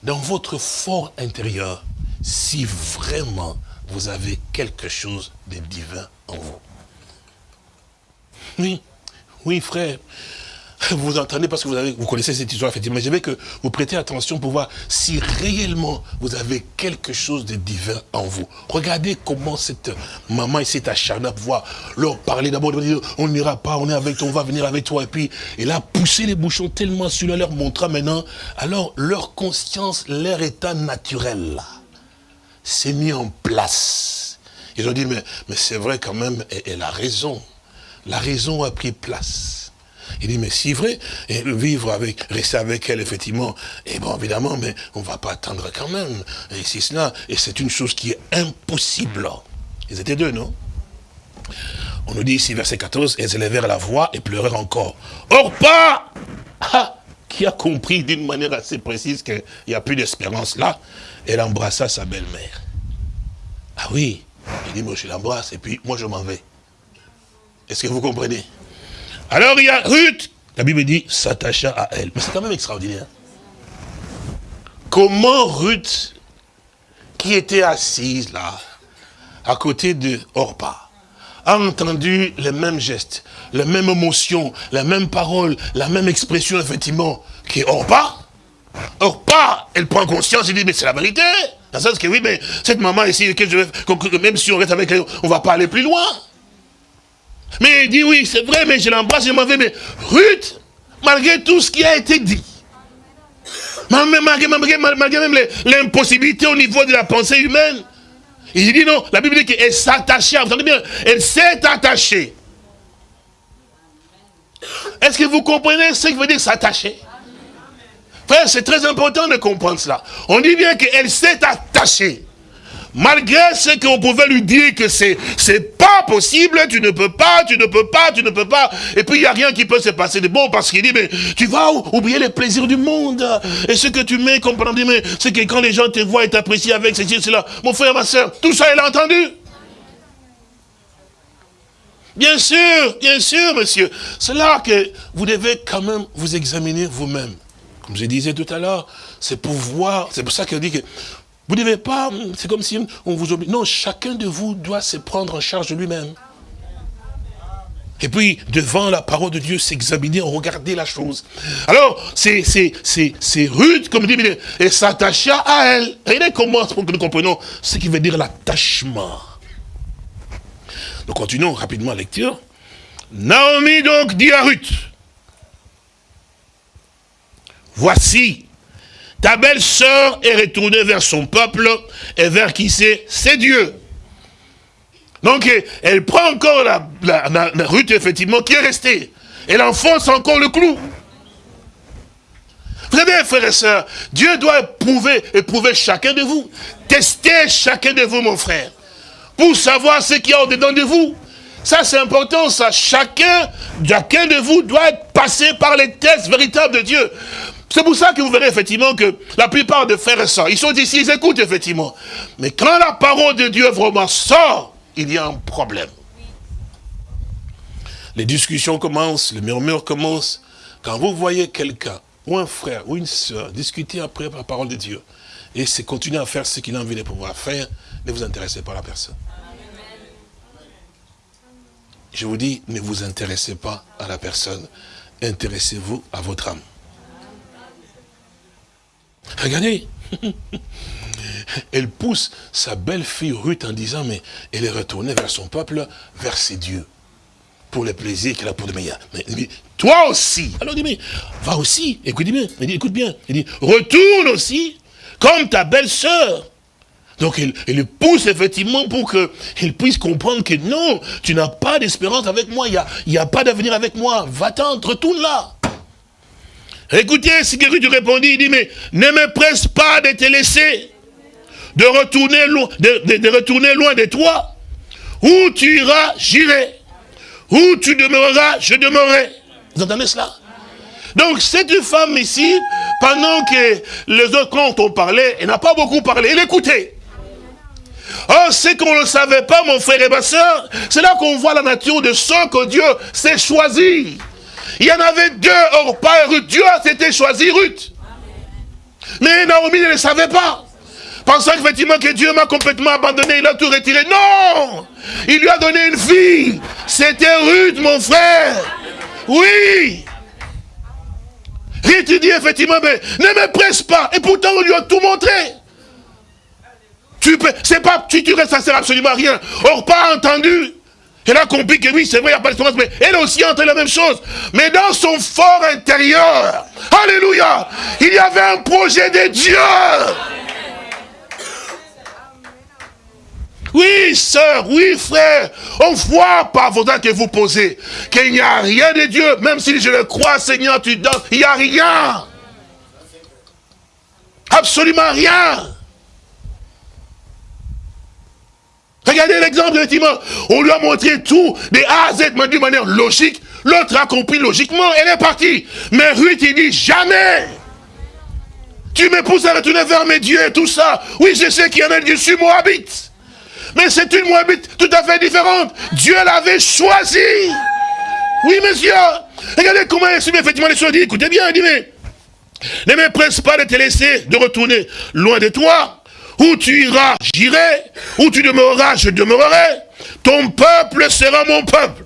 dans votre fort intérieur si vraiment vous avez quelque chose de divin en vous. Oui, oui frère, vous entendez parce que vous, avez, vous connaissez cette histoire, effectivement. Je veux que vous prêtez attention pour voir si réellement vous avez quelque chose de divin en vous. Regardez comment cette maman s'est acharnée à pouvoir leur parler. D'abord, on n'ira pas, on est avec toi, on va venir avec toi. Et puis, elle a poussé les bouchons tellement sur leur montrant maintenant. Alors, leur conscience, leur état naturel, s'est mis en place. Ils ont dit, mais, mais c'est vrai quand même, elle a raison. La raison a pris place. Il dit, mais c'est vrai, et vivre avec, rester avec elle, effectivement, et bon, évidemment, mais on ne va pas attendre quand même. Et c'est cela, et c'est une chose qui est impossible. Ils étaient deux, non? On nous dit ici, verset 14, elles élevèrent la voix et pleurèrent encore. Or pas ah, Qui a compris d'une manière assez précise qu'il n'y a plus d'espérance là, elle embrassa sa belle-mère. Ah oui, il dit, moi je l'embrasse, et puis moi je m'en vais. Est-ce que vous comprenez? Alors il y a Ruth, la Bible dit, s'attacha à elle. Mais c'est quand même extraordinaire. Comment Ruth, qui était assise là, à côté de Orpa, a entendu les mêmes gestes, les mêmes émotions, les mêmes paroles, la même expression, effectivement, qui Orpa. Orpa, elle prend conscience, elle dit, mais c'est la vérité. Dans le sens que oui, mais cette maman ici, que je même si on reste avec elle, on ne va pas aller plus loin. Mais il dit, oui, c'est vrai, mais je l'embrasse, je m'en vais. Mais Ruth, malgré tout ce qui a été dit, malgré, même l'impossibilité au niveau de la pensée humaine, il dit non, la Bible dit qu'elle s'attachait, vous entendez bien, elle s'est attachée. Est-ce que vous comprenez ce que veut dire s'attacher? Frère, c'est très important de comprendre cela. On dit bien qu'elle s'est attachée. Malgré ce qu'on pouvait lui dire que c'est c'est pas possible, tu ne peux pas, tu ne peux pas, tu ne peux pas. Et puis il n'y a rien qui peut se passer de bon parce qu'il dit, mais tu vas oublier les plaisirs du monde. Et ce que tu mets comme mais c'est que quand les gens te voient et t'apprécient avec ceci, cela, mon frère, ma soeur, tout ça, il a entendu? Bien sûr, bien sûr, monsieur. C'est là que vous devez quand même vous examiner vous-même. Comme je disais tout à l'heure, c'est pour voir, c'est pour ça qu'il dit que vous ne devez pas, c'est comme si on vous oblige. Non, chacun de vous doit se prendre en charge de lui-même. Et puis, devant la parole de Dieu, s'examiner, regarder la chose. Alors, c'est rude, comme dit, et s'attacha à elle. Regardez comment, pour que nous comprenions ce qui veut dire l'attachement. Nous continuons rapidement la lecture. Naomi donc dit à Ruth, voici, ta belle-sœur est retournée vers son peuple et vers qui c'est? C'est Dieu. Donc, elle prend encore la, la, effectivement, qui est restée. Elle enfonce encore le clou. Vous savez, frères et sœurs, Dieu doit éprouver, éprouver chacun de vous. Tester chacun de vous, mon frère. Pour savoir ce qu'il y a au-dedans de vous. Ça, c'est important, ça. Chacun, chacun de vous doit passé par les tests véritables de Dieu. C'est pour ça que vous verrez effectivement que la plupart des frères et sœurs, ils sont ici, ils écoutent effectivement. Mais quand la parole de Dieu vraiment sort, il y a un problème. Les discussions commencent, le murmure commence. Quand vous voyez quelqu'un, ou un frère, ou une sœur, discuter après la parole de Dieu, et c'est continuer à faire ce qu'il a envie de pouvoir faire, ne vous intéressez pas à la personne. Je vous dis, ne vous intéressez pas à la personne, intéressez-vous à votre âme. Regardez, elle pousse sa belle-fille Ruth en disant, mais elle est retournée vers son peuple, vers ses dieux, pour le plaisir qu'elle a pour de meilleur. Mais, toi aussi, alors il dit, mais va aussi, écoute bien, dit, écoute bien, dit, retourne aussi, comme ta belle-sœur. Donc il, il, pousse effectivement pour qu'il puisse comprendre que non, tu n'as pas d'espérance avec moi, il n'y a, a pas d'avenir avec moi, va-t'en, retourne là. Écoutez ce que Ruth répondit, il dit, mais ne me presse pas de te laisser, de retourner, loin, de, retourner loin de toi. Où tu iras, j'irai. Où tu demeureras, je demeurerai. Vous entendez cela? Donc cette femme ici, pendant que les autres quand ont parlé, elle n'a pas beaucoup parlé, elle écoutait. Oh, c'est qu'on ne savait pas, mon frère et ma soeur, c'est là qu'on voit la nature de ce que Dieu s'est choisi. Il y en avait deux, pas et Ruth. Dieu s'était choisi Ruth. Mais Naomi ne le savait pas. Pensant effectivement que Dieu m'a complètement abandonné, il a tout retiré. Non Il lui a donné une fille. C'était Ruth, mon frère. Oui Ruth dit effectivement, mais ne me presse pas. Et pourtant, on lui a tout montré. Tu peux, c'est pas, tu, tu restes, sert absolument à rien. Or, pas entendu. Elle a compris que oui, c'est vrai, il n'y a pas d'espérance, mais elle aussi a entendu la même chose. Mais dans son fort intérieur, Alléluia, il y avait un projet de Dieu. Oui, sœur, oui, frère, on voit par vos que vous posez qu'il n'y a rien de Dieu, même si je le crois, Seigneur, tu donnes, il n'y a rien. Absolument rien. Regardez l'exemple, effectivement. On lui a montré tout, des A à Z, mais d'une manière logique. L'autre a compris logiquement, elle est partie. Mais Ruth, il dit, jamais tu me pousses à retourner vers mes dieux et tout ça. Oui, je sais qu'il y en a des suis Moabite. Mais c'est une Moabite tout à fait différente. Dieu l'avait choisi. Oui, monsieur. Regardez comment il exprime effectivement les choses. dit, écoutez bien, il dit, mais ne me presse pas de te laisser, de retourner loin de toi. Où tu iras, j'irai. Où tu demeureras, je demeurerai. Ton peuple sera mon peuple.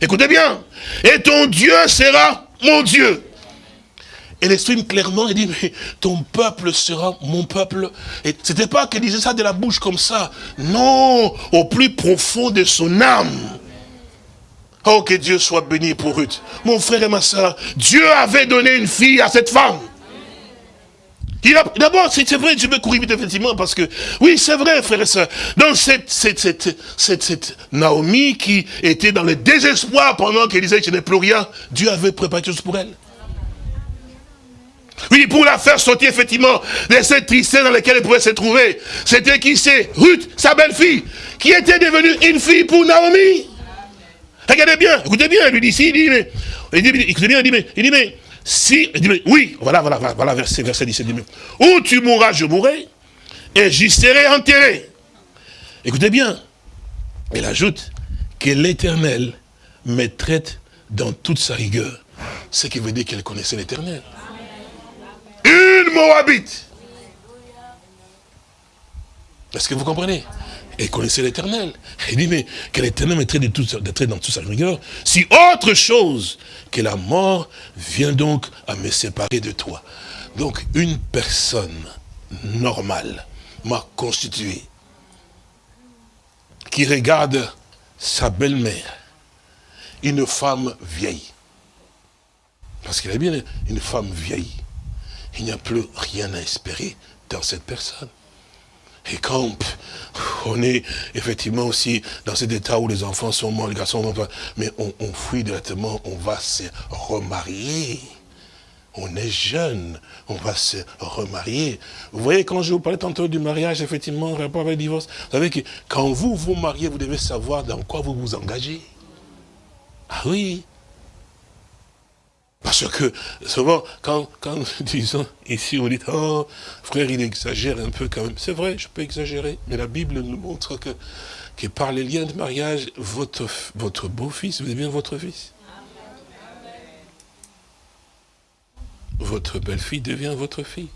Écoutez bien. Et ton Dieu sera mon Dieu. Elle exprime clairement, elle dit, mais ton peuple sera mon peuple. Et c'était pas qu'elle disait ça de la bouche comme ça. Non, au plus profond de son âme. Oh, que Dieu soit béni pour Ruth. Mon frère et ma soeur, Dieu avait donné une fille à cette femme. D'abord, c'est vrai, je vais courir vite, effectivement, parce que, oui, c'est vrai, frère et soeur. Donc, cette, Naomi qui était dans le désespoir pendant qu'elle disait je n'ai plus rien, Dieu avait préparé chose pour elle. Oui, pour la faire sortir, effectivement, de cette tristesse dans laquelle elle pouvait se trouver. C'était qui? C'est Ruth, sa belle-fille, qui était devenue une fille pour Naomi. Regardez bien, écoutez bien, il lui dit, si, il dit, mais, il dit, écoutez il dit, mais, il dit, mais, si, oui, voilà, voilà, voilà, verset, verset 17. Où tu mourras, je mourrai, et j'y serai enterré. Écoutez bien, elle ajoute que l'éternel me traite dans toute sa rigueur. Ce qui veut dire qu'elle connaissait l'éternel. Une Moabite. Est-ce que vous comprenez? Elle connaissait l'éternel. Elle dit, mais que l'éternel me traite de dans toute sa rigueur. Si autre chose que la mort vient donc à me séparer de toi. Donc une personne normale m'a constitué qui regarde sa belle-mère, une femme vieille. Parce qu'il est bien une femme vieille. Il n'y a plus rien à espérer dans cette personne. Et quand on est effectivement aussi dans cet état où les enfants sont morts, les garçons vont pas, mais on, fuit directement, on va se remarier. on est jeune, on va se remarier. Vous voyez, quand je vous parlais tantôt du mariage, effectivement, rapport avec le divorce, vous savez que quand vous vous mariez, vous devez savoir dans quoi vous vous engagez. Ah oui, parce que souvent, quand, disons, ici, on dit, oh, frère, il exagère un peu quand même. C'est vrai, je peux exagérer, mais la Bible nous montre que, par les liens de mariage, votre, votre beau-fils devient votre fils. Votre belle-fille devient votre fille.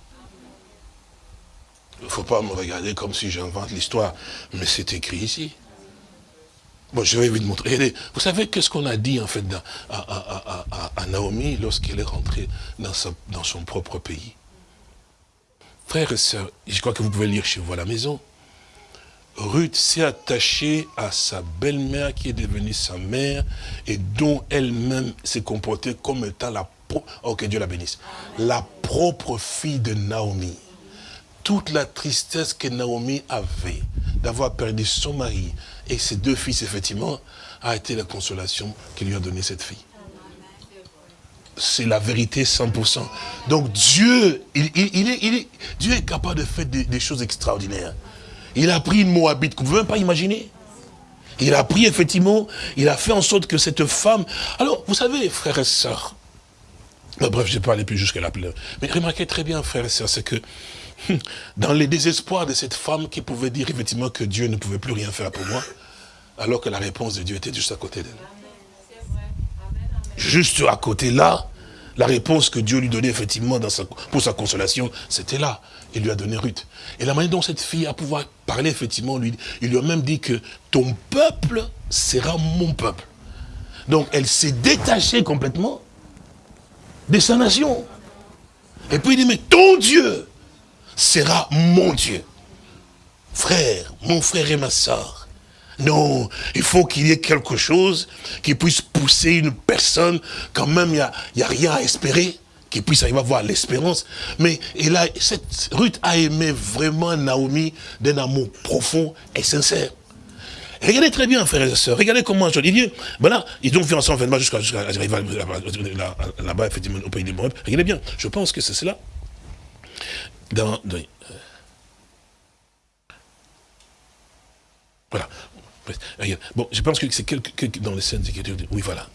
Il ne faut pas me regarder comme si j'invente l'histoire, mais c'est écrit ici. Bon, je vais vous montrer. Vous savez qu'est-ce qu'on a dit en fait à, Naomi lorsqu'elle est rentrée dans, son propre pays? Frères et sœurs, je crois que vous pouvez lire chez vous à la maison. Ruth s'est attachée à sa belle-mère qui est devenue sa mère et dont elle-même s'est comportée comme étant la que Dieu la bénisse, la propre fille de Naomi. Toute la tristesse que Naomi avait d'avoir perdu son mari, et ses deux fils, effectivement, a été la consolation qu'il lui a donné cette fille. C'est la vérité 100%. Donc Dieu, il, est, Dieu est capable de faire des, choses extraordinaires. Il a pris une Moabite, vous ne pouvez même pas imaginer. Il a pris effectivement, il a fait en sorte que cette femme... Alors, vous savez, frères et sœurs, bref, je ne vais pas aller plus jusqu'à la pleure. Mais remarquez très bien, frères et sœurs, c'est que dans les désespoirs de cette femme qui pouvait dire effectivement que Dieu ne pouvait plus rien faire pour moi, alors que la réponse de Dieu était juste à côté d'elle. Juste à côté là, la réponse que Dieu lui donnait effectivement pour sa consolation, c'était là. Il lui a donné Ruth. Et la manière dont cette fille a pouvoir parler, effectivement, lui, il lui a même dit que ton peuple sera mon peuple. Donc elle s'est détachée complètement de sa nation. Et puis il dit, mais ton Dieu sera mon Dieu. Frère, mon frère et ma soeur, non, il faut qu'il y ait quelque chose qui puisse pousser une personne, quand même, il n'y a, a rien à espérer, qui puisse arriver à voir l'espérance. Mais et là, cette Ruth a aimé vraiment Naomi d'un amour profond et sincère. Regardez très bien, frères et sœurs, regardez comment je dis, voilà, ils ont fait ensemble jusqu'à jusqu'à là-bas, effectivement, au pays des Moab. Regardez bien, je pense que c'est cela dans, euh, voilà. Bon, je pense que c'est quelque, dans les scènes d'écriture. Oui, voilà.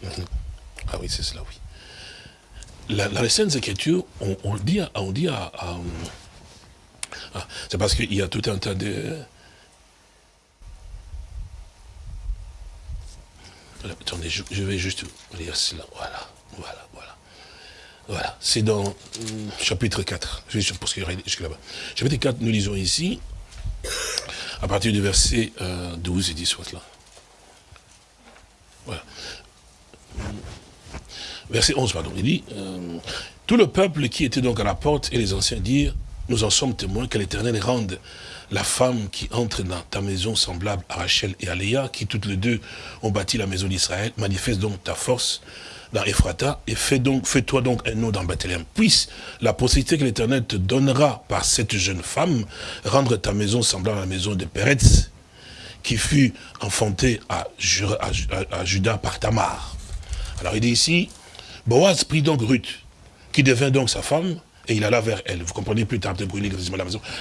Ah oui, c'est cela, oui. La, dans les scènes d'écriture, on, on, dit, on dit à... à ah, c'est parce qu'il y a tout un tas de... Attendez, je, je, vais juste lire cela. Voilà, voilà, voilà. C'est dans hum, chapitre 4. Je vais jusqu'à là-bas. Chapitre 4, nous lisons ici, à partir du verset 12 euh, et 10, soit là. Voilà. Verset 11, pardon, il dit, euh, tout le peuple qui était donc à la porte et les anciens dirent, nous en sommes témoins que l'Éternel rende la femme qui entre dans ta maison semblable à Rachel et à Léa, qui toutes les deux ont bâti la maison d'Israël, manifeste donc ta force dans Ephrata, et fais donc, fais-toi donc un nom dans Bethléem. Puisse la possibilité que l'Éternel te donnera par cette jeune femme, rendre ta maison semblable à la maison de Péretz, qui fut enfantée à, à, Judas par Tamar. Alors il dit ici, Boaz prit donc Ruth, qui devint donc sa femme, et il alla vers elle. Vous comprenez plus tard.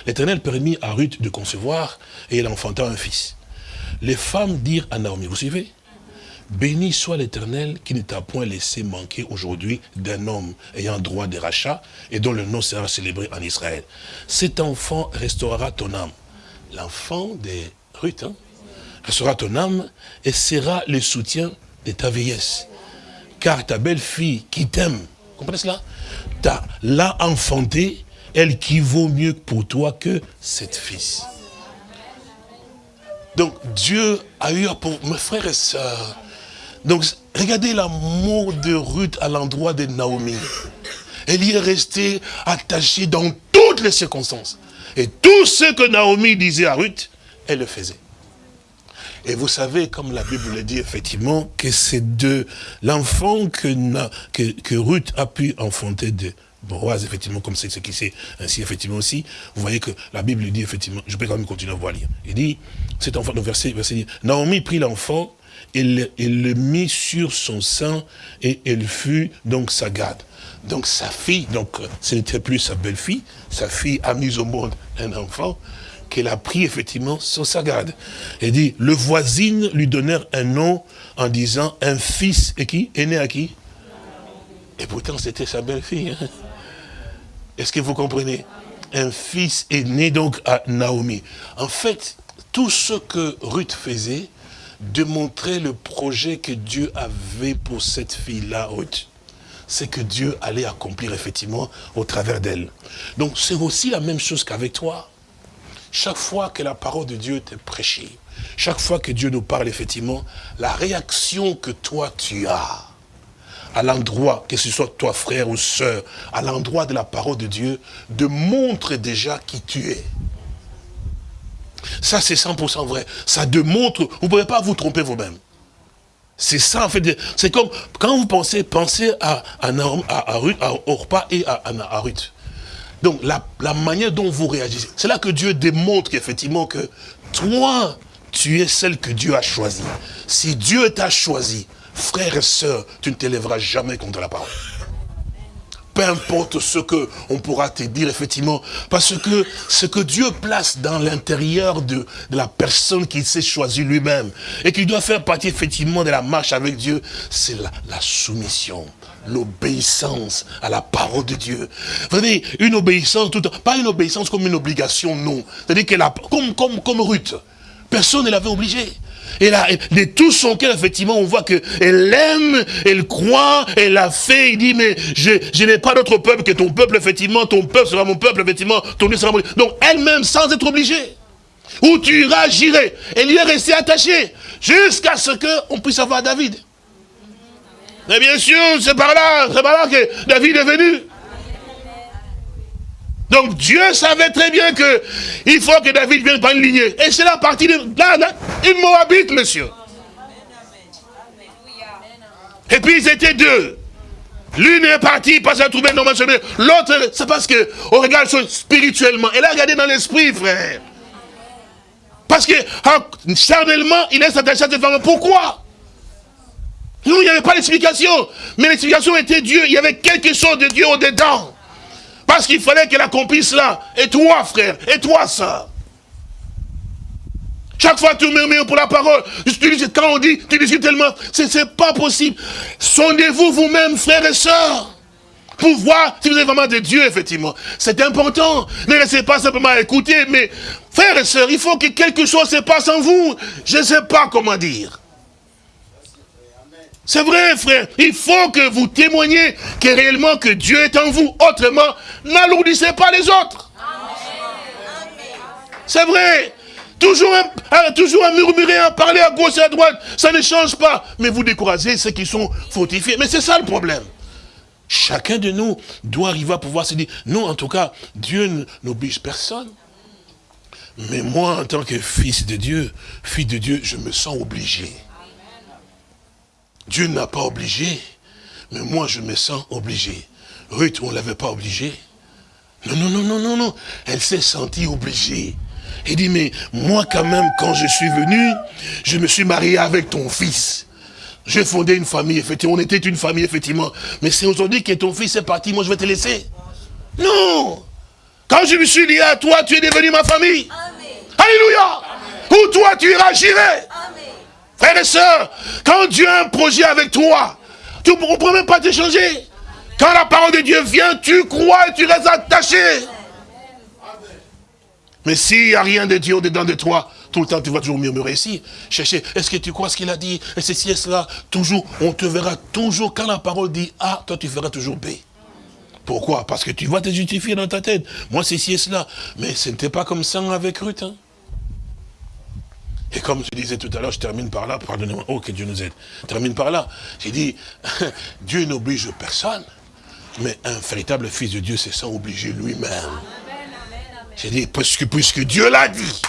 L'Éternel permit à Ruth de concevoir, et elle enfanta un fils. Les femmes dirent à Naomi, vous suivez? Béni soit l'Éternel qui ne t'a point laissé manquer aujourd'hui d'un homme ayant droit de rachat et dont le nom sera célébré en Israël. Cet enfant restaurera ton âme. L'enfant de Ruth hein, restaurera ton âme et sera le soutien de ta vieillesse. Car ta belle-fille qui t'aime, comprenez cela L'a enfantée, elle qui vaut mieux pour toi que cette fils. Donc Dieu a eu pour mes frères et sœurs, donc, regardez l'amour de Ruth à l'endroit de Naomi. Elle y est restée attachée dans toutes les circonstances. Et tout ce que Naomi disait à Ruth, elle le faisait. Et vous savez, comme la Bible le dit effectivement, que c'est de l'enfant que, Ruth a pu enfanter de Boaz, effectivement, comme c'est ce qui c'est ainsi, effectivement aussi. Vous voyez que la Bible dit, effectivement, je peux quand même continuer à voir lire. Il dit, cet enfant, donc verset, verset Naomi prit l'enfant il, le mit sur son sein et elle fut donc sa garde. Donc sa fille, donc ce n'était plus sa belle-fille, sa fille a mis au monde un enfant qu'elle a pris effectivement sur sa garde. Elle dit, le voisine lui donnait un nom en disant un fils, Est né à qui? Et pourtant c'était sa belle-fille. Hein. Est-ce que vous comprenez? Un fils est né donc à Naomi. En fait, tout ce que Ruth faisait démontrait le projet que Dieu avait pour cette fille-là, c'est que Dieu allait accomplir effectivement au travers d'elle. Donc c'est aussi la même chose qu'avec toi. Chaque fois que la parole de Dieu t'est prêchée, chaque fois que Dieu nous parle effectivement, la réaction que toi tu as à l'endroit, que ce soit toi frère ou soeur, à l'endroit de la parole de Dieu, démontre déjà qui tu es. Ça, c'est 100% vrai. Ça démontre, vous ne pouvez pas vous tromper vous-même. C'est ça, en fait. C'est comme, quand vous pensez, pensez à, à, à, Orpa et à, à, Ruth. Donc, la, manière dont vous réagissez, c'est là que Dieu démontre effectivement que toi, tu es celle que Dieu a choisie. Si Dieu t'a choisi, frère et sœur, tu ne t'élèveras jamais contre la parole peu importe ce que on pourra te dire, effectivement, parce que ce que Dieu place dans l'intérieur de, la personne qu'il s'est choisi lui-même, et qui doit faire partie, effectivement, de la marche avec Dieu, c'est la, soumission l'obéissance à la parole de Dieu. Vous une obéissance, tout, pas une obéissance comme une obligation, non. C'est-à-dire qu'elle a, comme, comme, comme Ruth, personne ne l'avait obligée. Et là, de tout son cœur, effectivement, on voit qu'elle aime, elle croit, elle a fait, il dit, mais je, n'ai pas d'autre peuple que ton peuple, effectivement, ton peuple sera mon peuple, effectivement, ton Dieu sera mon Dieu. Donc, elle-même, sans être obligée, où tu iras, j'irai. Elle y est restée attachée, jusqu'à ce qu'on puisse avoir David. Mais bien sûr, c'est par là, c'est par là que David est venu. Donc Dieu savait très bien que il faut que David vienne par une lignée. Et c'est la partie de là, là, une Moabite, monsieur. Et puis ils étaient deux. L'une est partie parce qu'elle a trouvé un homme L'autre, c'est parce que on regarde spirituellement. Elle a regardé dans l'esprit, frère. Parce que charnellement, il est attaché à cette femme. Pourquoi? Non, il n'y avait pas d'explication. Mais l'explication était Dieu. Il y avait quelque chose de Dieu au-dedans. Parce qu'il fallait qu'elle accomplisse cela. Et toi, frère, et toi, ça. Chaque fois tu murmures pour la parole, quand on dit, tu discutes tellement, c'est pas possible. Sondez-vous vous-même, frères et sœurs, pour voir si vous êtes vraiment de Dieu, effectivement. C'est important. Ne laissez pas simplement écouter, mais frères et sœurs, il faut que quelque chose se passe en vous. Je ne sais pas comment dire. C'est vrai, frère. Il faut que vous témoigniez que réellement que Dieu est en vous. Autrement, n'alourdissez pas les autres. C'est vrai. Toujours à, toujours à murmurer, à parler à gauche et à droite, ça ne change pas. Mais vous découragez ceux qui sont fortifiés. Mais c'est ça le problème. Chacun de nous doit arriver à pouvoir se dire, non, en tout cas, Dieu n'oblige personne. Mais moi, en tant que fils de Dieu, fils de Dieu, je me sens obligé. Dieu n'a pas obligé, mais moi je me sens obligé. Ruth, on ne l'avait pas obligé. Non, non, non, non, non, non. Elle s'est sentie obligée. Elle dit, mais moi quand même, quand je suis venu, je me suis marié avec ton fils. J'ai fondé une famille, effectivement. On était une famille, effectivement. Mais c'est aujourd'hui que ton fils est parti, moi je vais te laisser. Non Quand je me suis lié à toi, tu es devenu ma famille. Alléluia Où toi tu iras, j'irai. Frères et sœurs, quand Dieu a un projet avec toi, tu ne pourras même pas te changer. Quand la parole de Dieu vient, tu crois et tu restes attaché. Mais s'il n'y a rien de Dieu au-dedans de toi, tout le temps tu vas toujours murmurer ici. Chercher, est-ce que tu crois ce qu'il a dit? Et ceci et cela. Toujours, on te verra toujours, quand la parole dit A, toi tu feras toujours B. Pourquoi? Parce que tu vas te justifier dans ta tête. Moi, ceci et cela. Mais ce n'était pas comme ça avec Ruth. Hein. Et comme je disais tout à l'heure, je termine par là, pardonnez-moi, oh que Dieu nous aide. Je termine par là. J'ai dit, Dieu n'oblige personne, mais un véritable fils de Dieu, c'est sans obliger lui-même. J'ai dit, puisque, puisque Dieu l'a dit.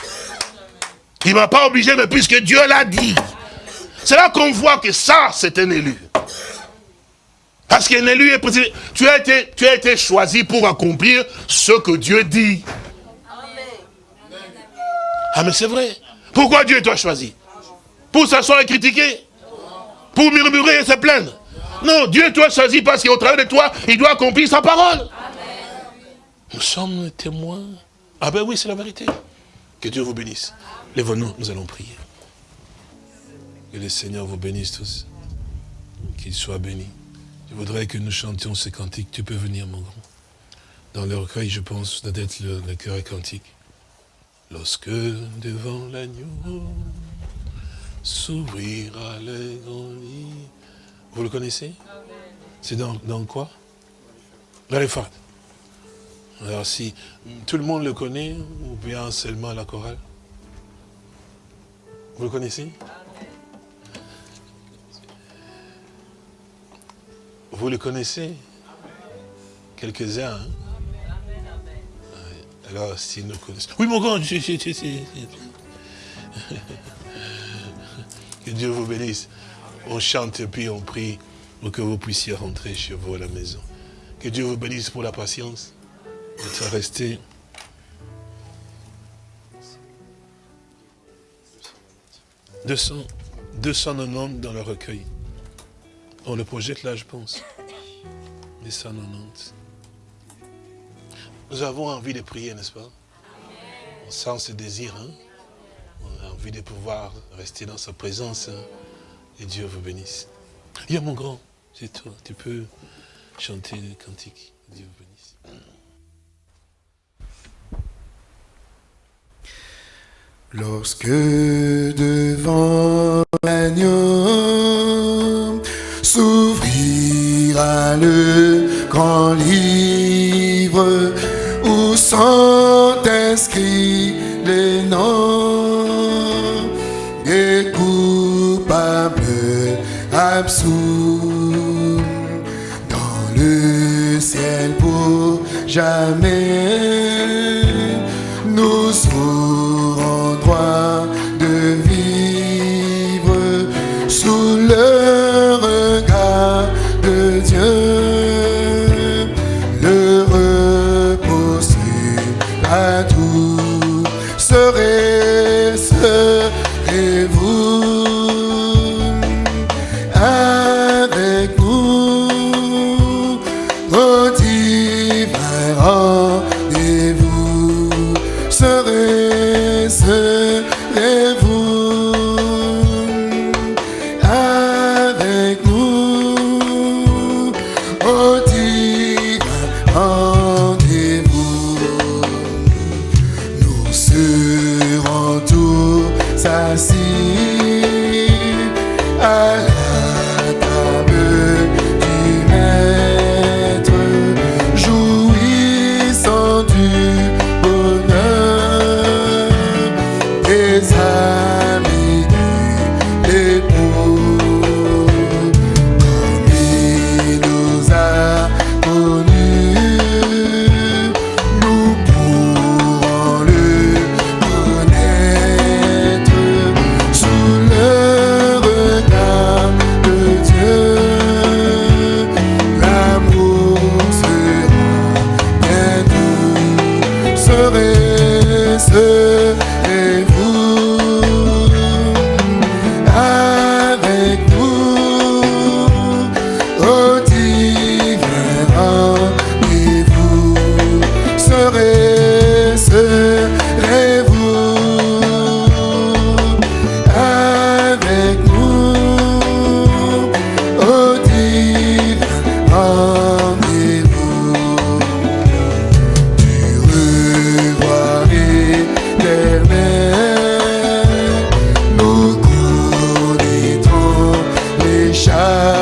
Il ne m'a pas obligé, mais puisque Dieu l'a dit. C'est là qu'on voit que ça, c'est un élu. Parce qu'un élu est précisé. Tu as, été, tu as été choisi pour accomplir ce que Dieu dit. Ah mais c'est vrai. Pourquoi Dieu t'a choisi Pour s'asseoir et critiquer Pour murmurer et se plaindre Non, Dieu toi choisi parce qu'au travers de toi, il doit accomplir sa parole. Nous sommes témoins. Ah ben oui, c'est la vérité. Que Dieu vous bénisse. Lève-nous, nous allons prier. Que le Seigneur vous bénisse tous. Qu'il soit béni. Je voudrais que nous chantions ce cantique. Tu peux venir, mon grand. Dans le recueil, je pense, d'être le, le cœur cantique. Lorsque devant l'agneau s'ouvrira le grand lit. Vous le connaissez? C'est dans, dans, quoi? Les phrases. Alors si tout le monde le connaît, ou bien seulement la chorale? Vous le connaissez? Vous le connaissez? Quelques-uns, hein? Alors, si nous connaissons... Oui, mon grand, que Dieu vous bénisse. On chante et puis on prie pour que vous puissiez rentrer chez vous à la maison. Que Dieu vous bénisse pour la patience d'être resté. « 200, 290 dans le recueil. On le projette là, je pense. 290. Nous avons envie de prier, n'est-ce pas? On sent ce désir, hein? On a envie de pouvoir rester dans sa présence. Hein? Et Dieu vous bénisse. Il mon grand, c'est toi. Tu peux chanter le cantique. Dieu vous bénisse. Lorsque devant l'agneau s'ouvrira le grand livre sont inscrits les noms des coupables absous dans le ciel pour jamais. shine.